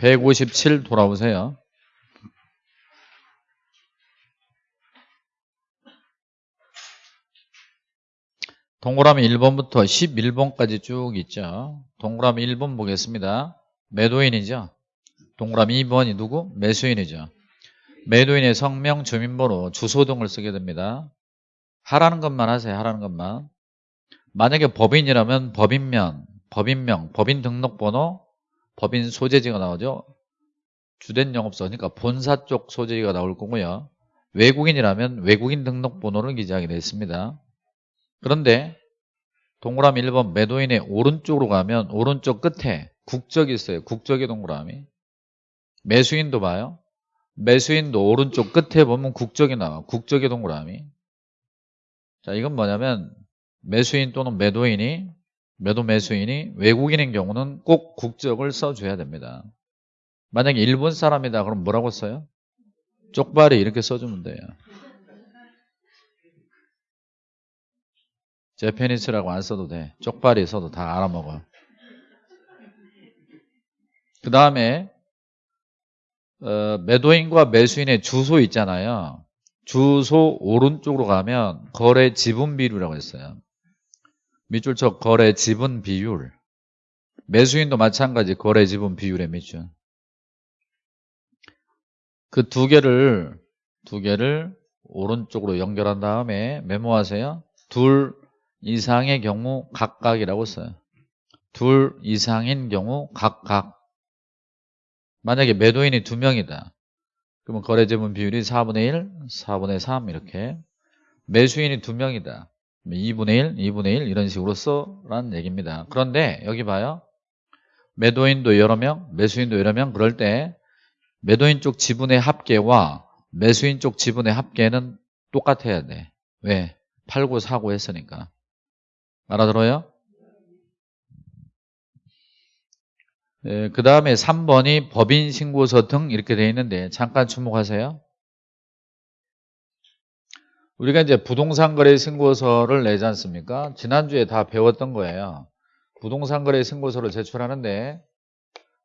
157 돌아오세요. 동그라미 1번부터 11번까지 쭉 있죠. 동그라미 1번 보겠습니다. 매도인이죠. 동그라미 2번이 누구? 매수인이죠. 매도인의 성명, 주민번호, 주소 등을 쓰게 됩니다. 하라는 것만 하세요. 하라는 것만. 만약에 법인이라면 법인명, 법인명, 법인 등록번호, 법인 소재지가 나오죠. 주된 영업소, 그러니까 본사 쪽 소재지가 나올 거고요. 외국인이라면 외국인 등록번호를 기재하게 되어 있습니다. 그런데 동그라미 1번 매도인의 오른쪽으로 가면 오른쪽 끝에 국적이 있어요. 국적의 동그라미. 매수인도 봐요. 매수인도 오른쪽 끝에 보면 국적이 나와. 국적의 동그라미. 자, 이건 뭐냐면 매수인 또는 매도인이 매도 매수인이 외국인인 경우는 꼭 국적을 써줘야 됩니다. 만약에 일본 사람이다 그럼 뭐라고 써요? 쪽발이 이렇게 써주면 돼요. 제페니스라고 안 써도 돼. 쪽발이 써도 다 알아먹어. 그 다음에 어, 매도인과 매수인의 주소 있잖아요. 주소 오른쪽으로 가면 거래 지분 비율이라고 했어요. 밑줄 쳐 거래 지분 비율. 매수인도 마찬가지 거래 지분 비율의 밑줄. 그 두 개를 두 개를 오른쪽으로 연결한 다음에 메모하세요. 둘 이상의 경우 각각이라고 써요. 둘 이상인 경우 각각. 만약에 매도인이 두 명이다. 그러면 거래 지분 비율이 4분의 1, 4분의 3 이렇게. 매수인이 두 명이다. 2분의 1, 2분의 1 이런 식으로 써라는 얘기입니다. 그런데 여기 봐요. 매도인도 여러 명, 매수인도 여러 명 그럴 때 매도인 쪽 지분의 합계와 매수인 쪽 지분의 합계는 똑같아야 돼. 왜? 팔고 사고 했으니까. 알아들어요? 네, 그 다음에 3번이 법인 신고서 등 이렇게 되어 있는데 잠깐 주목하세요. 우리가 이제 부동산 거래 신고서를 내지 않습니까? 지난주에 다 배웠던 거예요. 부동산 거래 신고서를 제출하는데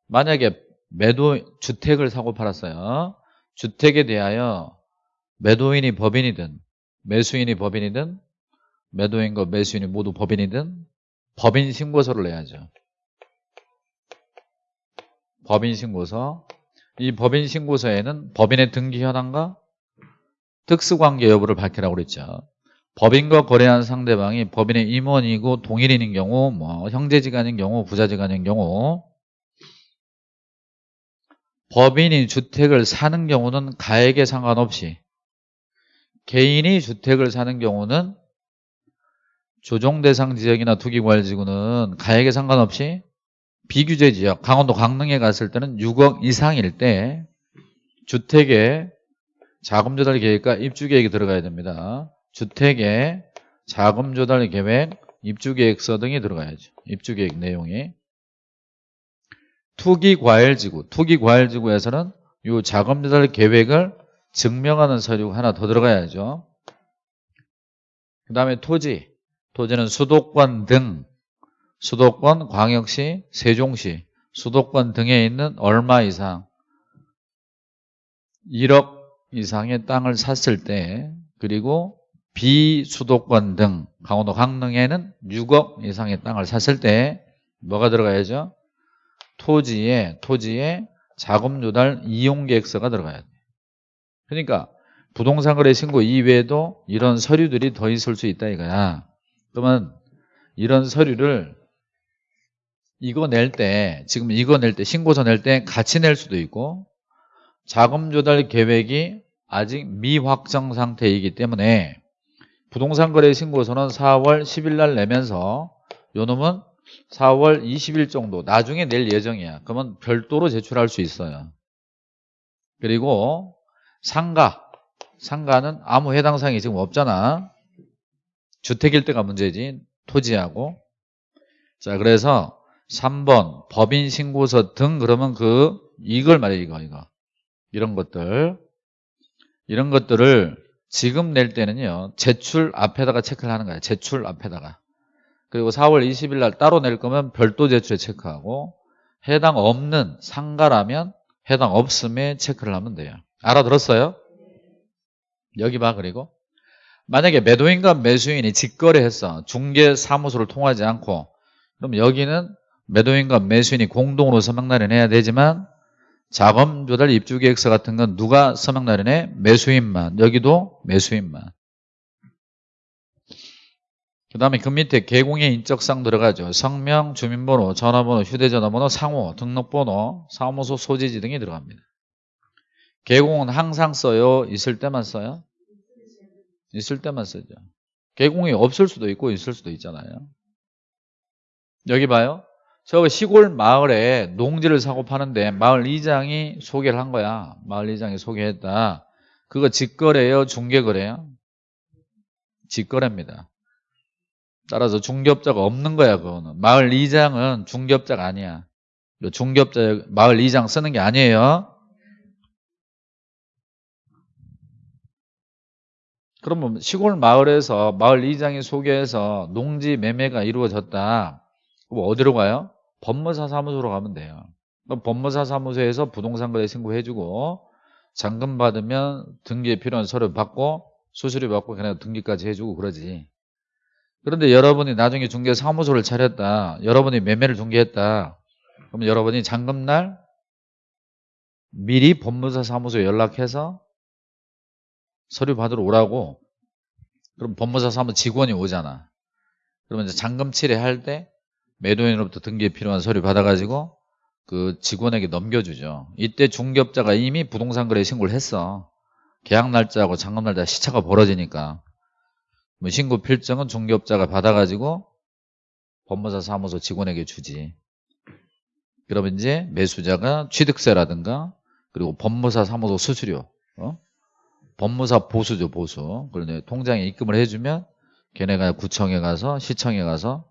만약에 매도 주택을 사고 팔았어요. 주택에 대하여 매도인이 법인이든 매수인이 법인이든 매도인과 매수인이 모두 법인이든 법인 신고서를 내야죠. 법인 신고서. 이 법인 신고서에는 법인의 등기 현황과 특수관계 여부를 밝히라고 그랬죠. 법인과 거래한 상대방이 법인의 임원이고 동일인인 경우, 뭐 형제지간인 경우, 부자지간인 경우 법인이 주택을 사는 경우는 가액에 상관없이 개인이 주택을 사는 경우는 조정대상 지역이나 투기과열지구는 가액에 상관없이 비규제 지역, 강원도 강릉에 갔을 때는 6억 이상일 때 주택에 자금 조달 계획과 입주 계획이 들어가야 됩니다. 주택에 자금 조달 계획, 입주 계획서 등이 들어가야죠. 입주 계획 내용이. 투기 과열 지구, 투기 과열 지구에서는 이 자금 조달 계획을 증명하는 서류가 하나 더 들어가야죠. 그 다음에 토지, 토지는 수도권 등, 수도권, 광역시, 세종시, 수도권 등에 있는 얼마 이상, 1억 이상의 땅을 샀을 때 그리고 비수도권 등 강원도 강릉에는 6억 이상의 땅을 샀을 때 뭐가 들어가야죠? 토지에 토지에 자금 조달 이용 계획서가 들어가야 돼. 그러니까 부동산 거래 신고 이외에도 이런 서류들이 더 있을 수 있다 이거야. 그러면 이런 서류를 이거 낼 때 지금 이거 낼 때 신고서 낼 때 같이 낼 수도 있고 자금 조달 계획이 아직 미확정 상태이기 때문에 부동산 거래 신고서는 4월 10일 날 내면서 요 놈은 4월 20일 정도 나중에 낼 예정이야. 그러면 별도로 제출할 수 있어요. 그리고 상가 상가는 아무 해당 사항이 지금 없잖아. 주택일 때가 문제지. 토지하고. 자, 그래서 3번 법인 신고서 등 그러면 그 이걸 말해 이거 이거. 이런 것들. 이런 것들을 지금 낼 때는요. 제출 앞에다가 체크를 하는 거야. 제출 앞에다가. 그리고 4월 20일 날 따로 낼 거면 별도 제출에 체크하고 해당 없는 상가라면 해당 없음에 체크를 하면 돼요. 알아들었어요? 여기 봐 그리고 만약에 매도인과 매수인이 직거래했어 중개사무소를 통하지 않고 그럼 여기는 매도인과 매수인이 공동으로 서명 날인해야 되지만 자금 조달 입주 계획서 같은 건 누가 서명 날인해? 매수인만 여기도 매수인만 그 다음에 그 밑에 개공의 인적사항 들어가죠 성명, 주민번호, 전화번호, 휴대전화번호, 상호, 등록번호, 사무소 소지지 등이 들어갑니다 개공은 항상 써요? 있을 때만 써요? 있을 때만 쓰죠. 개공이 없을 수도 있고 있을 수도 있잖아요. 여기 봐요. 저 시골 마을에 농지를 사고 파는데 마을 이장이 소개를 한 거야. 마을 이장이 소개했다. 그거 직거래예요? 중개거래예요? 직거래입니다. 따라서 중개업자가 없는 거야 그거는. 마을 이장은 중개업자가 아니야. 중개업자 마을 이장 쓰는 게 아니에요. 그러면 시골 마을에서 마을 이장이 소개해서 농지 매매가 이루어졌다. 그럼 어디로 가요? 법무사 사무소로 가면 돼요. 그럼 법무사 사무소에서 부동산 거래 신고해주고 잔금 받으면 등기에 필요한 서류 받고 수수료 받고 그냥 등기까지 해주고 그러지. 그런데 여러분이 나중에 중개 사무소를 차렸다. 여러분이 매매를 중개했다. 그럼 여러분이 잔금날 미리 법무사 사무소에 연락해서 서류 받으러 오라고 그럼 법무사 사무 직원이 오잖아 그러면 이제 잔금 칠해할 때 매도인으로부터 등기에 필요한 서류 받아가지고 그 직원에게 넘겨주죠. 이때 중개업자가 이미 부동산 거래 신고를 했어. 계약 날짜하고 잔금 날짜 시차가 벌어지니까. 뭐 신고 필증은 중개업자가 받아가지고 법무사 사무소 직원에게 주지. 그러면 이제 매수자가 취득세라든가 그리고 법무사 사무소 수수료 어? 법무사 보수죠 보수. 그런데 통장에 입금을 해주면 걔네가 구청에 가서 시청에 가서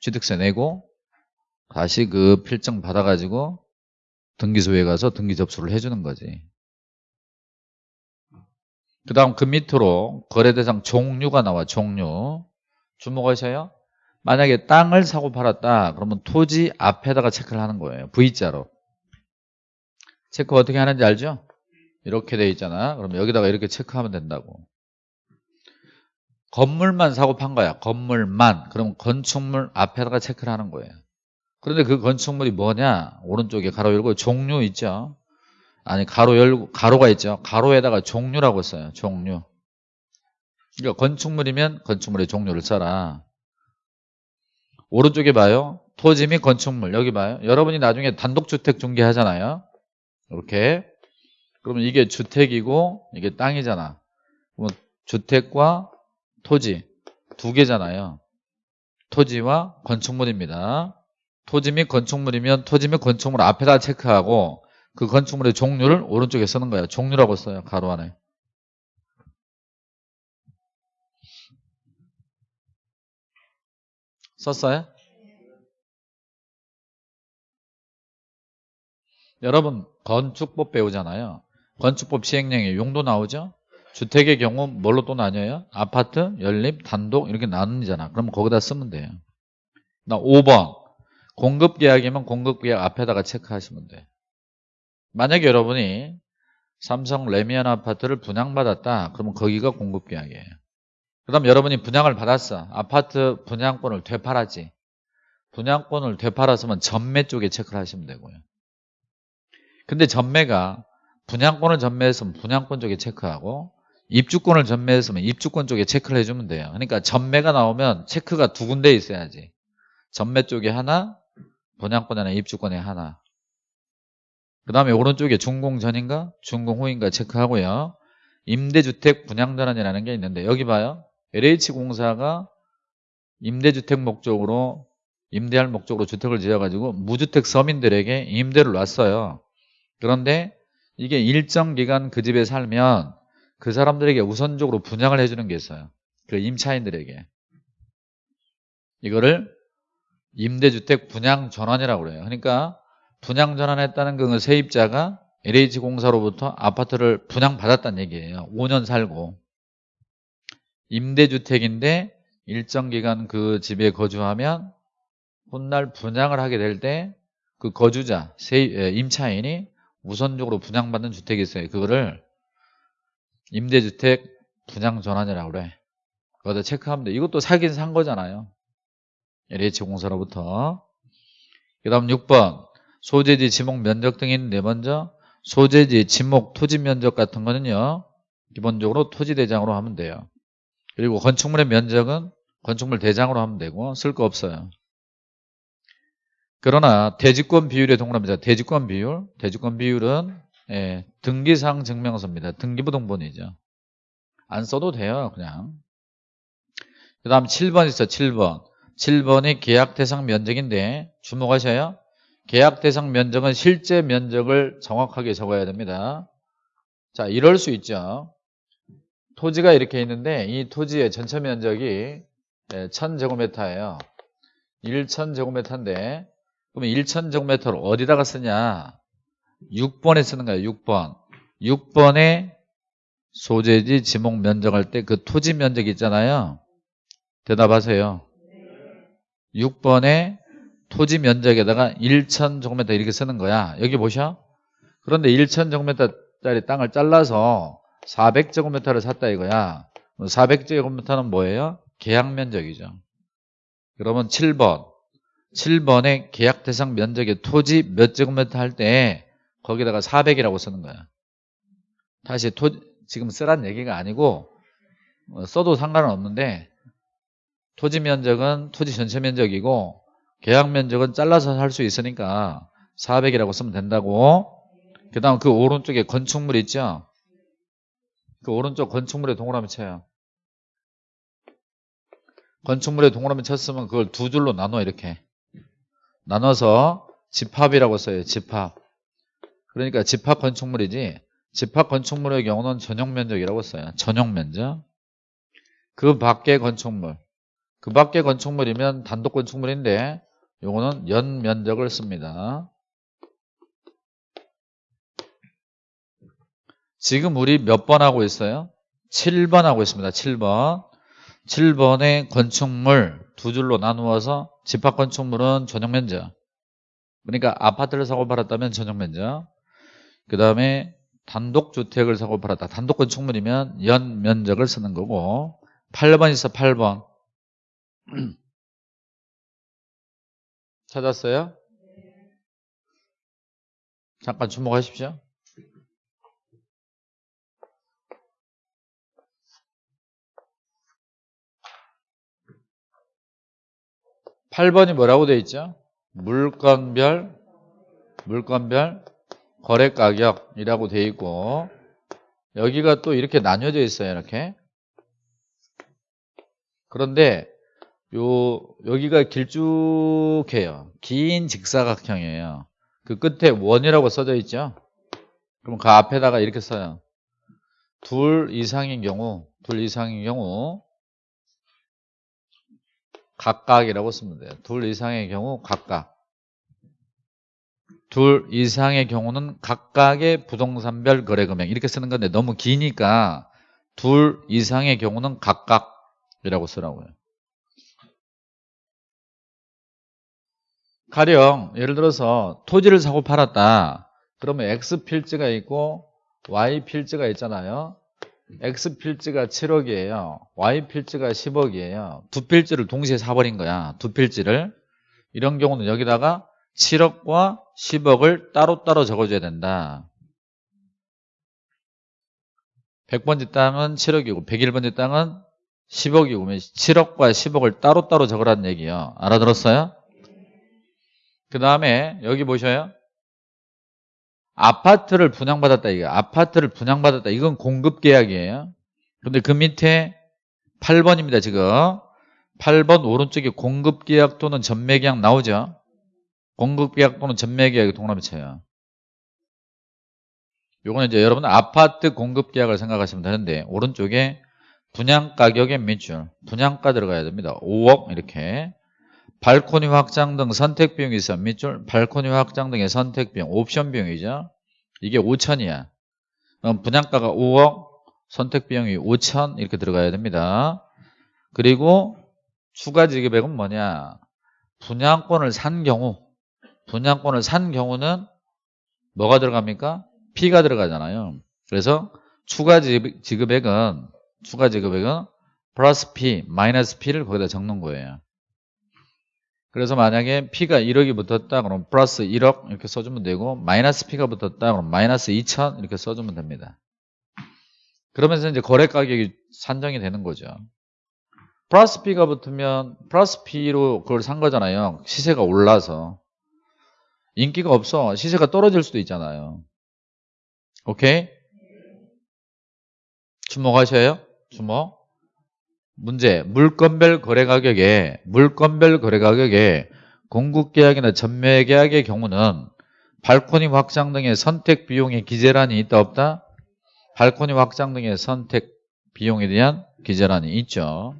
취득세 내고 다시 그 필증 받아가지고 등기소에 가서 등기 접수를 해주는 거지 그 다음 그 밑으로 거래 대상 종류가 나와 종류 주목하셔요 만약에 땅을 사고 팔았다 그러면 토지 앞에다가 체크를 하는 거예요 V자로 체크 어떻게 하는지 알죠? 이렇게 돼 있잖아. 그럼 여기다가 이렇게 체크하면 된다고. 건물만 사고 판 거야. 건물만. 그럼 건축물 앞에다가 체크를 하는 거예요. 그런데 그 건축물이 뭐냐? 오른쪽에 가로 열고 종류 있죠. 아니 가로 열고 가로가 있죠. 가로에다가 종류라고 써요. 종류. 그러니까 건축물이면 건축물의 종류를 써라. 오른쪽에 봐요. 토지 및 건축물 여기 봐요. 여러분이 나중에 단독주택 중개하잖아요. 이렇게 그러면 이게 주택이고 이게 땅이잖아. 그러면 주택과 토지 두 개잖아요. 토지와 건축물입니다. 토지 및 건축물이면 토지 및 건축물 앞에다 체크하고 그 건축물의 종류를 오른쪽에 쓰는 거예요. 종류라고 써요. 가로 안에. 썼어요? 여러분 건축법 배우잖아요. 건축법 시행령에 용도 나오죠? 주택의 경우 뭘로 또 나뉘어요? 아파트, 연립, 단독 이렇게 나누잖아. 그럼 거기다 쓰면 돼요. 나 5번 공급계약이면 공급계약 앞에다가 체크하시면 돼. 만약에 여러분이 삼성 레미안 아파트를 분양받았다. 그러면 거기가 공급계약이에요. 그 다음 여러분이 분양을 받았어. 아파트 분양권을 되팔았지. 분양권을 되팔았으면 전매 쪽에 체크를 하시면 되고요. 근데 전매가 분양권을 전매했으면 분양권 쪽에 체크하고 입주권을 전매했으면 입주권 쪽에 체크를 해주면 돼요. 그러니까 전매가 나오면 체크가 두 군데 있어야지. 전매 쪽에 하나, 분양권 하나, 입주권에 하나. 그 다음에 오른쪽에 준공 전인가 준공 후인가 체크하고요. 임대주택 분양전환이라는 게 있는데 여기 봐요. LH공사가 임대주택 목적으로 임대할 목적으로 주택을 지어가지고 무주택 서민들에게 임대를 놨어요. 그런데 이게 일정 기간 그 집에 살면 그 사람들에게 우선적으로 분양을 해주는 게 있어요. 그 임차인들에게. 이거를 임대주택 분양 전환이라고 그래요. 그러니까 분양 전환했다는 그 세입자가 LH공사로부터 아파트를 분양받았다는 얘기예요. 5년 살고. 임대주택인데 일정 기간 그 집에 거주하면 훗날 분양을 하게 될 때 그 거주자, 임차인이 우선적으로 분양받는 주택이 있어요. 그거를 임대주택 분양 전환이라고 그래. 그거다 체크하면 돼. 이것도 사긴 산 거잖아요. LH공사로부터. 그 다음 6번 소재지, 지목, 면적 등이 있는데 먼저 소재지, 지목, 토지 면적 같은 거는요. 기본적으로 토지 대장으로 하면 돼요. 그리고 건축물의 면적은 건축물 대장으로 하면 되고 쓸 거 없어요. 그러나 대지권 비율에 동그라미자 대지권 비율, 대지권 비율은 예, 등기상 증명서입니다. 등기부등본이죠. 안 써도 돼요, 그냥. 그 다음 7번 있어, 7번. 7번이 계약 대상 면적인데 주목하셔요. 계약 대상 면적은 실제 면적을 정확하게 적어야 됩니다. 자, 이럴 수 있죠. 토지가 이렇게 있는데 이 토지의 전체 면적이 1000제곱미터예요. 1000제곱미터인데 그러면 1000제곱미터를 어디다가 쓰냐? 6번에 쓰는 거예요. 6번. 6번에 소재지 지목 면적할 때 그 토지 면적 있잖아요. 대답하세요. 6번에 토지 면적에다가 1,000제곱미터 이렇게 쓰는 거야. 여기 보셔. 그런데 1,000제곱미터짜리 땅을 잘라서 400제곱미터를 샀다 이거야. 400제곱미터는 뭐예요? 계약 면적이죠. 그러면 7번. 7번에 계약 대상 면적의 토지 몇 제곱미터 할 때 거기다가 400이라고 쓰는 거야. 다시 토 지금 쓰란 얘기가 아니고 어, 써도 상관은 없는데 토지 면적은 토지 전체 면적이고 계약 면적은 잘라서 할 수 있으니까 400이라고 쓰면 된다고. 그 다음 그 오른쪽에 건축물 있죠? 그 오른쪽 건축물에 동그라미 쳐요. 건축물에 동그라미 쳤으면 그걸 두 줄로 나눠 이렇게. 나눠서 집합이라고 써요 집합 그러니까 집합 건축물이지 집합 건축물의 경우는 전용 면적이라고 써요 전용 면적 그 밖의 건축물 그 밖의 건축물이면 단독 건축물인데 요거는 연 면적을 씁니다. 지금 우리 몇 번 하고 있어요? 7번 하고 있습니다. 7번. 7번의 건축물 두 줄로 나누어서 집합 건축물은 전용 면적. 그러니까 아파트를 사고 팔았다면 전용 면적. 그 다음에 단독주택을 사고 팔았다. 단독 건축물이면 연 면적을 쓰는 거고 8번 있어 8번. (clears throat) 찾았어요? 잠깐 주목하십시오. 8번이 뭐라고 되어 있죠? 물건별, 물건별 거래가격이라고 되어 있고 여기가 또 이렇게 나뉘어져 있어요. 이렇게. 그런데 요 여기가 길쭉해요. 긴 직사각형이에요. 그 끝에 원이라고 써져 있죠. 그럼 그 앞에다가 이렇게 써요. 둘 이상인 경우, 둘 이상인 경우 각각이라고 쓰면 돼요. 둘 이상의 경우 각각. 둘 이상의 경우는 각각의 부동산별 거래 금액 이렇게 쓰는 건데 너무 기니까 둘 이상의 경우는 각각이라고 쓰라고요. 가령 예를 들어서 토지를 사고 팔았다. 그러면 X 필지가 있고 Y 필지가 있잖아요. X 필지가 7억이에요. Y 필지가 10억이에요. 두 필지를 동시에 사버린 거야. 두 필지를. 이런 경우는 여기다가 7억과 10억을 따로따로 적어줘야 된다. 100번지 땅은 7억이고 101번지 땅은 10억이고 7억과 10억을 따로따로 적으라는 얘기예요. 알아들었어요? 그 다음에 여기 보셔요. 아파트를 분양받았다 이거 아파트를 분양받았다 이건 공급 계약이에요 근데 그 밑에 8번입니다 지금 8번 오른쪽에 공급 계약 또는 전매 계약 나오죠 공급계약 또는 전매계약이 동남이 쳐요 요거는 이제 여러분 아파트 공급계약을 생각하시면 되는데 오른쪽에 분양가격의 밑줄 분양가 들어가야 됩니다. 5억 이렇게. 발코니 확장 등 선택 비용이 있어. 밑줄 발코니 확장 등의 선택 비용 옵션 비용이죠. 이게 5천이야. 그럼 분양가가 5억 선택 비용이 5천 이렇게 들어가야 됩니다. 그리고 추가 지급액은 뭐냐? 분양권을 산 경우 분양권을 산 경우는 뭐가 들어갑니까 P가 들어가잖아요 그래서 추가 지급액은 추가 지급액은 플러스 P 마이너스 P를 거기다 적는 거예요 그래서 만약에 P가 1억이 붙었다 그럼 플러스 1억 이렇게 써주면 되고 마이너스 P가 붙었다 그럼 마이너스 2천 이렇게 써주면 됩니다. 그러면서 이제 거래 가격이 산정이 되는 거죠. 플러스 P가 붙으면 플러스 P로 그걸 산 거잖아요. 시세가 올라서. 인기가 없어. 시세가 떨어질 수도 있잖아요. 오케이? 주목하셔요? 주목. 문제 물건별 거래 가격에 물건별 거래 가격에 공급 계약이나 전매 계약의 경우는 발코니 확장 등의 선택 비용의 기재란이 있다 없다? 발코니 확장 등의 선택 비용에 대한 기재란이 있죠.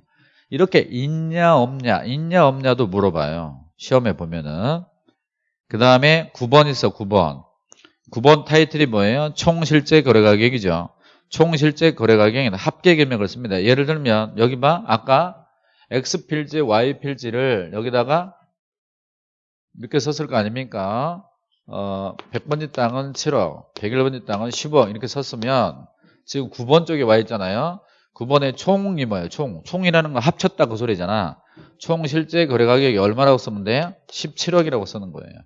이렇게 있냐 없냐 있냐 없냐도 물어봐요. 시험에 보면은 그 다음에 9번 있어 9번 9번 타이틀이 뭐예요? 총 실제 거래 가격이죠. 총 실제 거래 가격에는 합계 금액을 씁니다. 예를 들면 여기 봐 아까 X 필지, Y 필지를 여기다가 이렇게 썼을 거 아닙니까? 어, 100번지 땅은 7억, 101번지 땅은 10억 이렇게 썼으면 지금 9번 쪽에 와 있잖아요. 9번에 총이 뭐예요? 총. 총이라는 거 합쳤다 그 소리잖아. 총 실제 거래 가격이 얼마라고 돼요? 17억이라고 쓰는 거예요.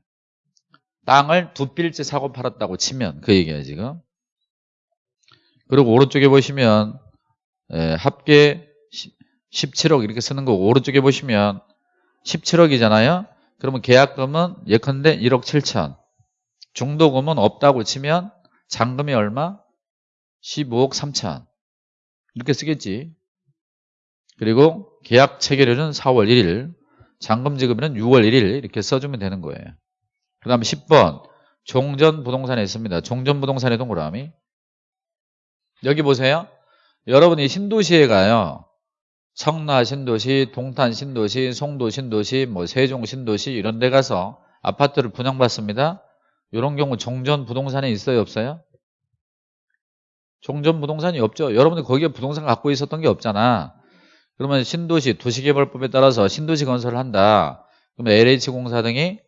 땅을 두 필지 사고 팔았다고 치면 그 얘기예요 지금. 그리고 오른쪽에 보시면 예, 합계 17억 이렇게 쓰는 거고 오른쪽에 보시면 17억이잖아요. 그러면 계약금은 예컨대 1억 7천 중도금은 없다고 치면 잔금이 얼마? 15억 3천 이렇게 쓰겠지. 그리고 계약 체결일은 4월 1일 잔금 지급일은 6월 1일 이렇게 써주면 되는 거예요. 그 다음에 10번 종전 부동산에 있습니다. 종전 부동산의 동그라미 여기 보세요. 여러분이 신도시에 가요. 성나 신도시, 동탄 신도시, 송도 신도시, 뭐 세종 신도시 이런 데 가서 아파트를 분양받습니다. 이런 경우 종전 부동산에 있어요, 없어요? 종전 부동산이 없죠. 여러분이 거기에 부동산 갖고 있었던 게 없잖아. 그러면 신도시 도시개발법에 따라서 신도시 건설을 한다. 그러면 LH공사 등이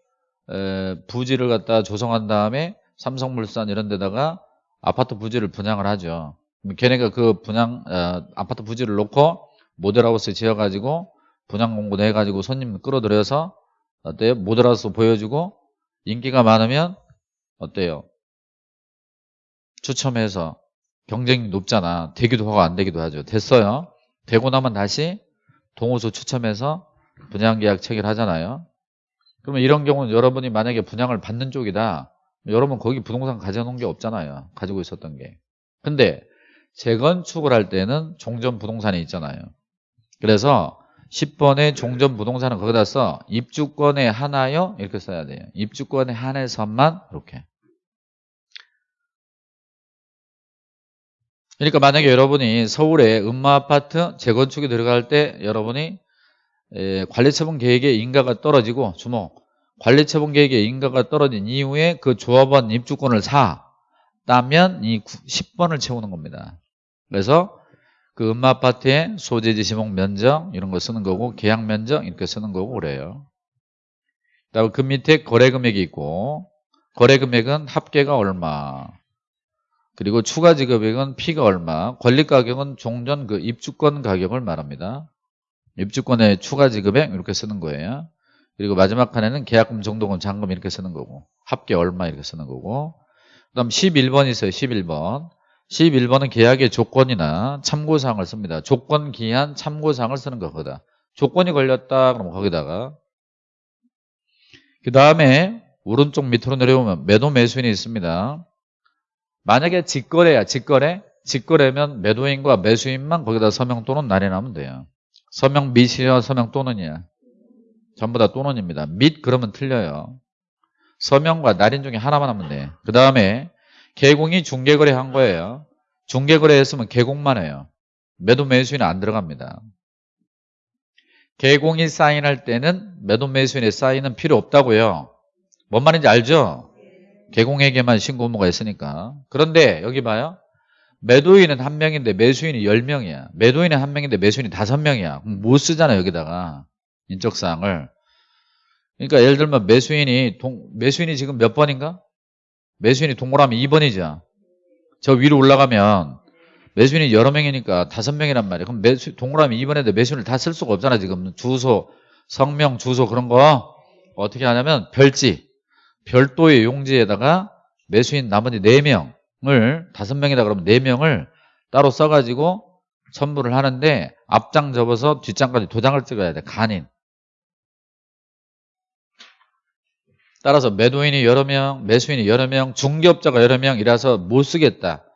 부지를 갖다 조성한 다음에 삼성물산 이런 데다가 아파트 부지를 분양을 하죠. 걔네가 그 분양 어, 아파트 부지를 놓고 모델하우스 지어가지고 분양 공고 내가지고 손님 끌어들여서 어때요? 모델하우스 보여주고 인기가 많으면 어때요? 추첨해서 경쟁이 높잖아. 되기도 하고 안 되기도 하죠. 됐어요. 되고 나면 다시 동호수 추첨해서 분양 계약 체결하잖아요. 그러면 이런 경우는 여러분이 만약에 분양을 받는 쪽이다. 여러분 거기 부동산 가져놓은 게 없잖아요. 가지고 있었던 게. 근데 재건축을 할 때는 종전 부동산이 있잖아요. 그래서 10번에 종전 부동산은 거기다 써 입주권에 하나요? 이렇게 써야 돼요. 입주권에 한해서만 이렇게. 그러니까 만약에 여러분이 서울에 음마아파트 재건축이 들어갈 때 여러분이 관리처분 계획의 인가가 떨어지고 주목 관리처분 계획의 인가가 떨어진 이후에 그 조합원 입주권을 사따면 이 10번을 채우는 겁니다. 그래서 그 음마 아파트의 소재지 지목 면적 이런 거 쓰는 거고 계약 면적 이렇게 쓰는 거고 그래요. 그다음 그 밑에 거래 금액이 있고 거래 금액은 합계가 얼마 그리고 추가 지급액은 피가 얼마 권리 가격은 종전 그 입주권 가격을 말합니다. 입주권의 추가 지급액 이렇게 쓰는 거예요. 그리고 마지막 칸에는 계약금, 정도금, 잔금 이렇게 쓰는 거고 합계 얼마 이렇게 쓰는 거고 그 다음 11번 있어요. 11번 11번은 계약의 조건이나 참고사항을 씁니다. 조건, 기한, 참고사항을 쓰는 거거든. 조건이 걸렸다 그러면 거기다가 그 다음에 오른쪽 밑으로 내려오면 매도 매수인이 있습니다. 만약에 직거래야 직거래 직거래면 매도인과 매수인만 거기다 서명 또는 날인하면 돼요. 서명 및이야 서명 또는이야. 전부 다 또는입니다. 및 그러면 틀려요. 서명과 날인 중에 하나만 하면 돼. 그 다음에 개공이 중개거래 한 거예요. 중개거래 했으면 개공만 해요. 매도 매수인은 안 들어갑니다. 개공이 사인할 때는 매도 매수인의 사인은 필요 없다고요. 뭔 말인지 알죠? 개공에게만 신고 의무가 있으니까. 그런데 여기 봐요. 매도인은 한 명인데 매수인이 열명이야 매도인은 한 명인데 매수인이 다섯 명이야 못 쓰잖아 여기다가 인적사항을. 그러니까 예를 들면 매수인이 동, 매수인이 지금 몇 번인가? 매수인이 동그라미 2번이죠. 저 위로 올라가면 매수인이 여러 명이니까 다섯 명이란 말이에요. 그럼 매수, 동그라미 2번에도 매수인을 다 쓸 수가 없잖아 지금 주소, 성명, 주소 그런 거 어떻게 하냐면 별지, 별도의 용지에다가 매수인 나머지 4명 을 다섯 명이다 그러면 4명을 따로 써가지고 첨부를 하는데 앞장 접어서 뒷장까지 도장을 찍어야 돼 간인 따라서 매도인이 여러 명, 매수인이 여러 명, 중개업자가 여러 명이라서 못 쓰겠다.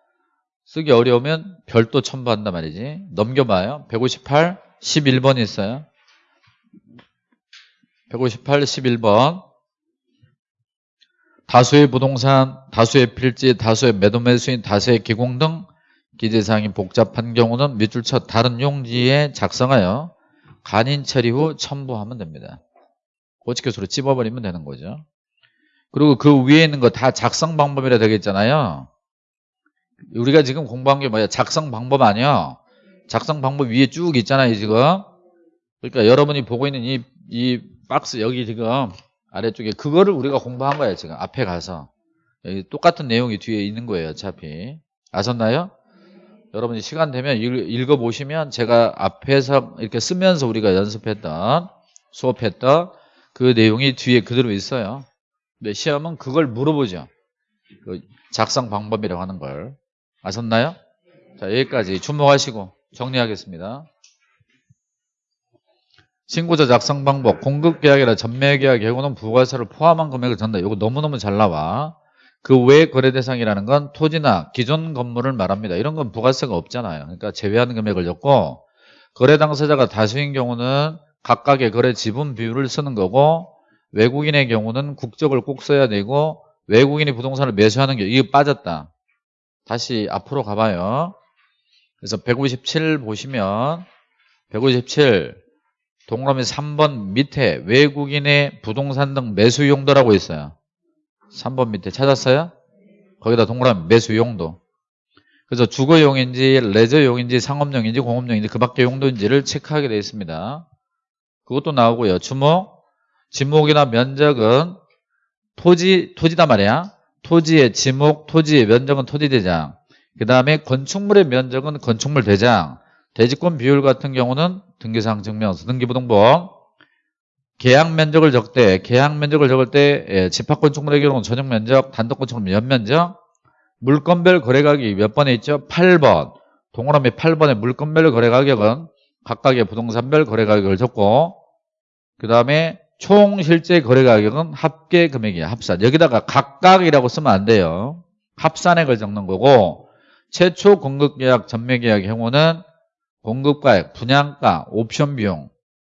쓰기 어려우면 별도 첨부한단 말이지. 넘겨봐요. 158, 11번 있어요. 158, 11번. 다수의 부동산, 다수의 필지, 다수의 매도 매수인, 다수의 기공 등 기재사항이 복잡한 경우는 밑줄 쳐 다른 용지에 작성하여 간인 처리 후 첨부하면 됩니다. 고치교수로 찝어버리면 되는 거죠. 그리고 그 위에 있는 거 다 작성 방법이라 되겠잖아요. 우리가 지금 공부한 게 뭐야? 작성 방법 아니야? 작성 방법 위에 쭉 있잖아요, 지금. 그러니까 여러분이 보고 있는 이, 이 박스 여기 지금 아래쪽에 그거를 우리가 공부한 거예요, 지금. 앞에 가서. 똑같은 내용이 뒤에 있는 거예요, 어차피. 아셨나요? 여러분이 시간 되면 읽, 어보시면 제가 앞에서 이렇게 쓰면서 우리가 연습했던, 수업했던 그 내용이 뒤에 그대로 있어요. 근데 시험은 그걸 물어보죠. 그 작성 방법이라고 하는 걸. 아셨나요? 자, 여기까지 주목하시고 정리하겠습니다. 신고자 작성 방법, 공급 계약이나 전매 계약 경우는 부가세를 포함한 금액을 전다. 이거 너무너무 잘 나와. 그 외 거래 대상이라는 건 토지나 기존 건물을 말합니다. 이런 건 부가세가 없잖아요. 그러니까 제외하는 금액을 적고 거래 당사자가 다수인 경우는 각각의 거래 지분 비율을 쓰는 거고 외국인의 경우는 국적을 꼭 써야 되고 외국인이 부동산을 매수하는 게 이게 빠졌다. 다시 앞으로 가봐요. 그래서 157 보시면 157 동그라미 3번 밑에 외국인의 부동산 등 매수 용도라고 있어요. 3번 밑에 찾았어요? 거기다 동그라미 매수 용도. 그래서 주거용인지 레저용인지 상업용인지 공업용인지 그 밖의 용도인지를 체크하게 되어 있습니다. 그것도 나오고요. 주목 지목이나 면적은 토지, 토지다 말이야. 토지의 지목, 토지의 면적은 토지대장. 그 다음에 건축물의 면적은 건축물 대장. 대지권 비율 같은 경우는 등기사항 증명서, 등기부등본. 계약 면적을 적대, 계약 면적을 적을 때 예, 집합건축물의 경우는 전용 면적, 단독건축물 연면적. 물건별 거래가격이 몇 번에 있죠? 8번. 동그라미 8번의 물건별 거래가격은 각각의 부동산별 거래가격을 적고 그 다음에 총 실제 거래 가격은 합계 금액이야 합산 여기다가 각각이라고 쓰면 안 돼요 합산액을 적는 거고 최초 공급계약 전매계약 경우는 공급가액, 분양가, 옵션 비용,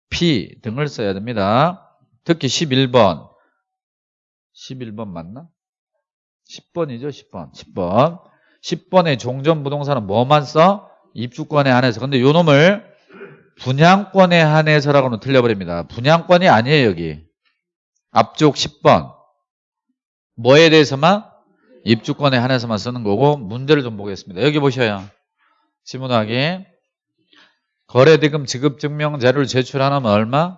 피 등을 써야 됩니다 특히 11번 11번 맞나? 10번이죠 10번 10번 10번의 종전 부동산은 뭐만 써? 입주권에 한해서 근데 요 놈을 분양권에 한해서라고는 틀려버립니다. 분양권이 아니에요 여기. 앞쪽 10번. 뭐에 대해서만? 입주권에 한해서만 쓰는 거고 문제를 좀 보겠습니다. 여기 보셔요. 지문하기. 거래대금 지급증명 자료를 제출하면 얼마?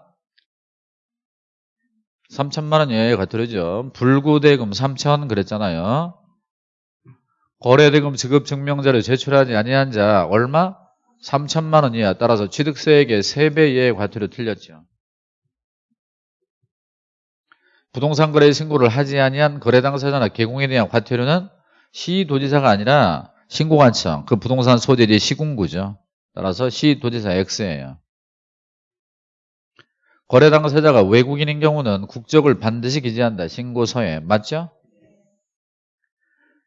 3천만 원 이하에 가들어죠. 불구대금 3천 그랬잖아요. 거래대금 지급증명자를 제출하지 아니한 자 얼마? 3천만 원 이하 따라서 취득세액의 3배 이하의 과태료 틀렸죠. 부동산 거래 신고를 하지 아니한 거래 당사자나 개공에 대한 과태료는 시도지사가 아니라 신고관청 그 부동산 소재리 시군구죠. 따라서 시도지사 X예요. 거래 당사자가 외국인인 경우는 국적을 반드시 기재한다. 신고서에. 맞죠?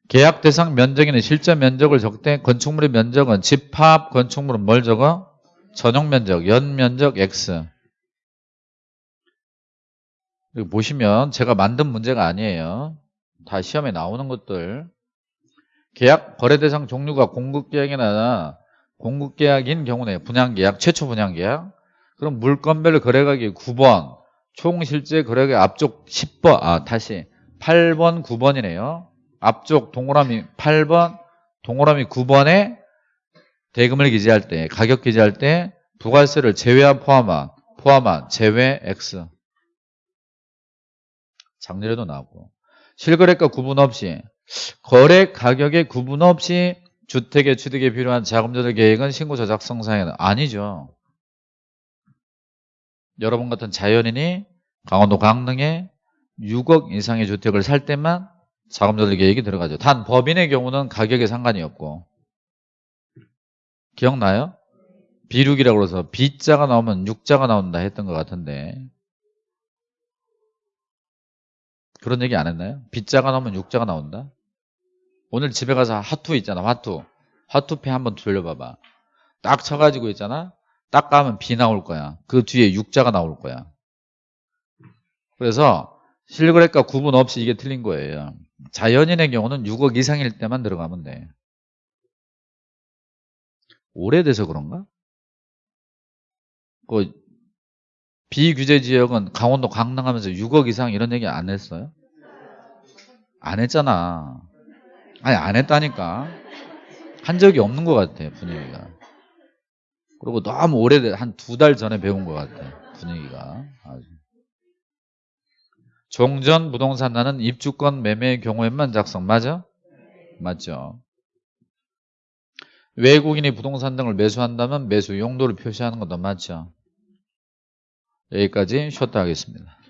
계약 대상 면적에는 실제 면적을 적대 건축물의 면적은 집합 건축물은 뭘 적어? 전용 면적, 연 면적 X. 여기 보시면 제가 만든 문제가 아니에요. 다 시험에 나오는 것들. 계약 거래 대상 종류가 공급 계약이나 공급 계약인 경우네. 분양 계약, 최초 분양 계약. 그럼 물건별 거래가격 9번, 총 실제 거래가격 앞쪽 10번, 아 다시 8번, 9번이네요. 앞쪽 동그라미 8번, 동그라미 9번에 대금을 기재할 때, 가격 기재할 때 부가세를 제외한 포함한, 포함한 제외 X. 장례에도 나오고. 실거래가 구분 없이, 거래 가격에 구분 없이 주택의 취득에 필요한 자금 조달 계획은 신고서 작성상에는 아니죠. 여러분 같은 자연인이 강원도 강릉에 6억 이상의 주택을 살 때만 자금 조달 계획이 들어가죠. 단 법인의 경우는 가격에 상관이 없고. 기억나요? 비륙이라고 그래서 B자가 나오면 6자가 나온다 했던 것 같은데 그런 얘기 안 했나요? B자가 나오면 6자가 나온다? 오늘 집에 가서 화투 있잖아 화투. 화투패 한번 돌려봐봐. 딱 쳐가지고 있잖아? 딱 가면 B 나올 거야. 그 뒤에 6자가 나올 거야. 그래서 실거래가 구분 없이 이게 틀린 거예요. 자연인의 경우는 6억 이상일 때만 들어가면 돼. 오래돼서 그런가? 그 비규제 지역은 강원도 강릉하면서 6억 이상 이런 얘기 안 했어요? 안 했잖아. 아니 안 했다니까. 한 적이 없는 것 같아 분위기가. 그리고 너무 오래돼 한 두 달 전에 배운 것 같아 분위기가. 아주. 종전 부동산 나는 입주권 매매의 경우에만 작성 맞아? 맞죠. 외국인이 부동산 등을 매수한다면 매수 용도를 표시하는 것도 맞죠. 여기까지 쉬었다 하겠습니다.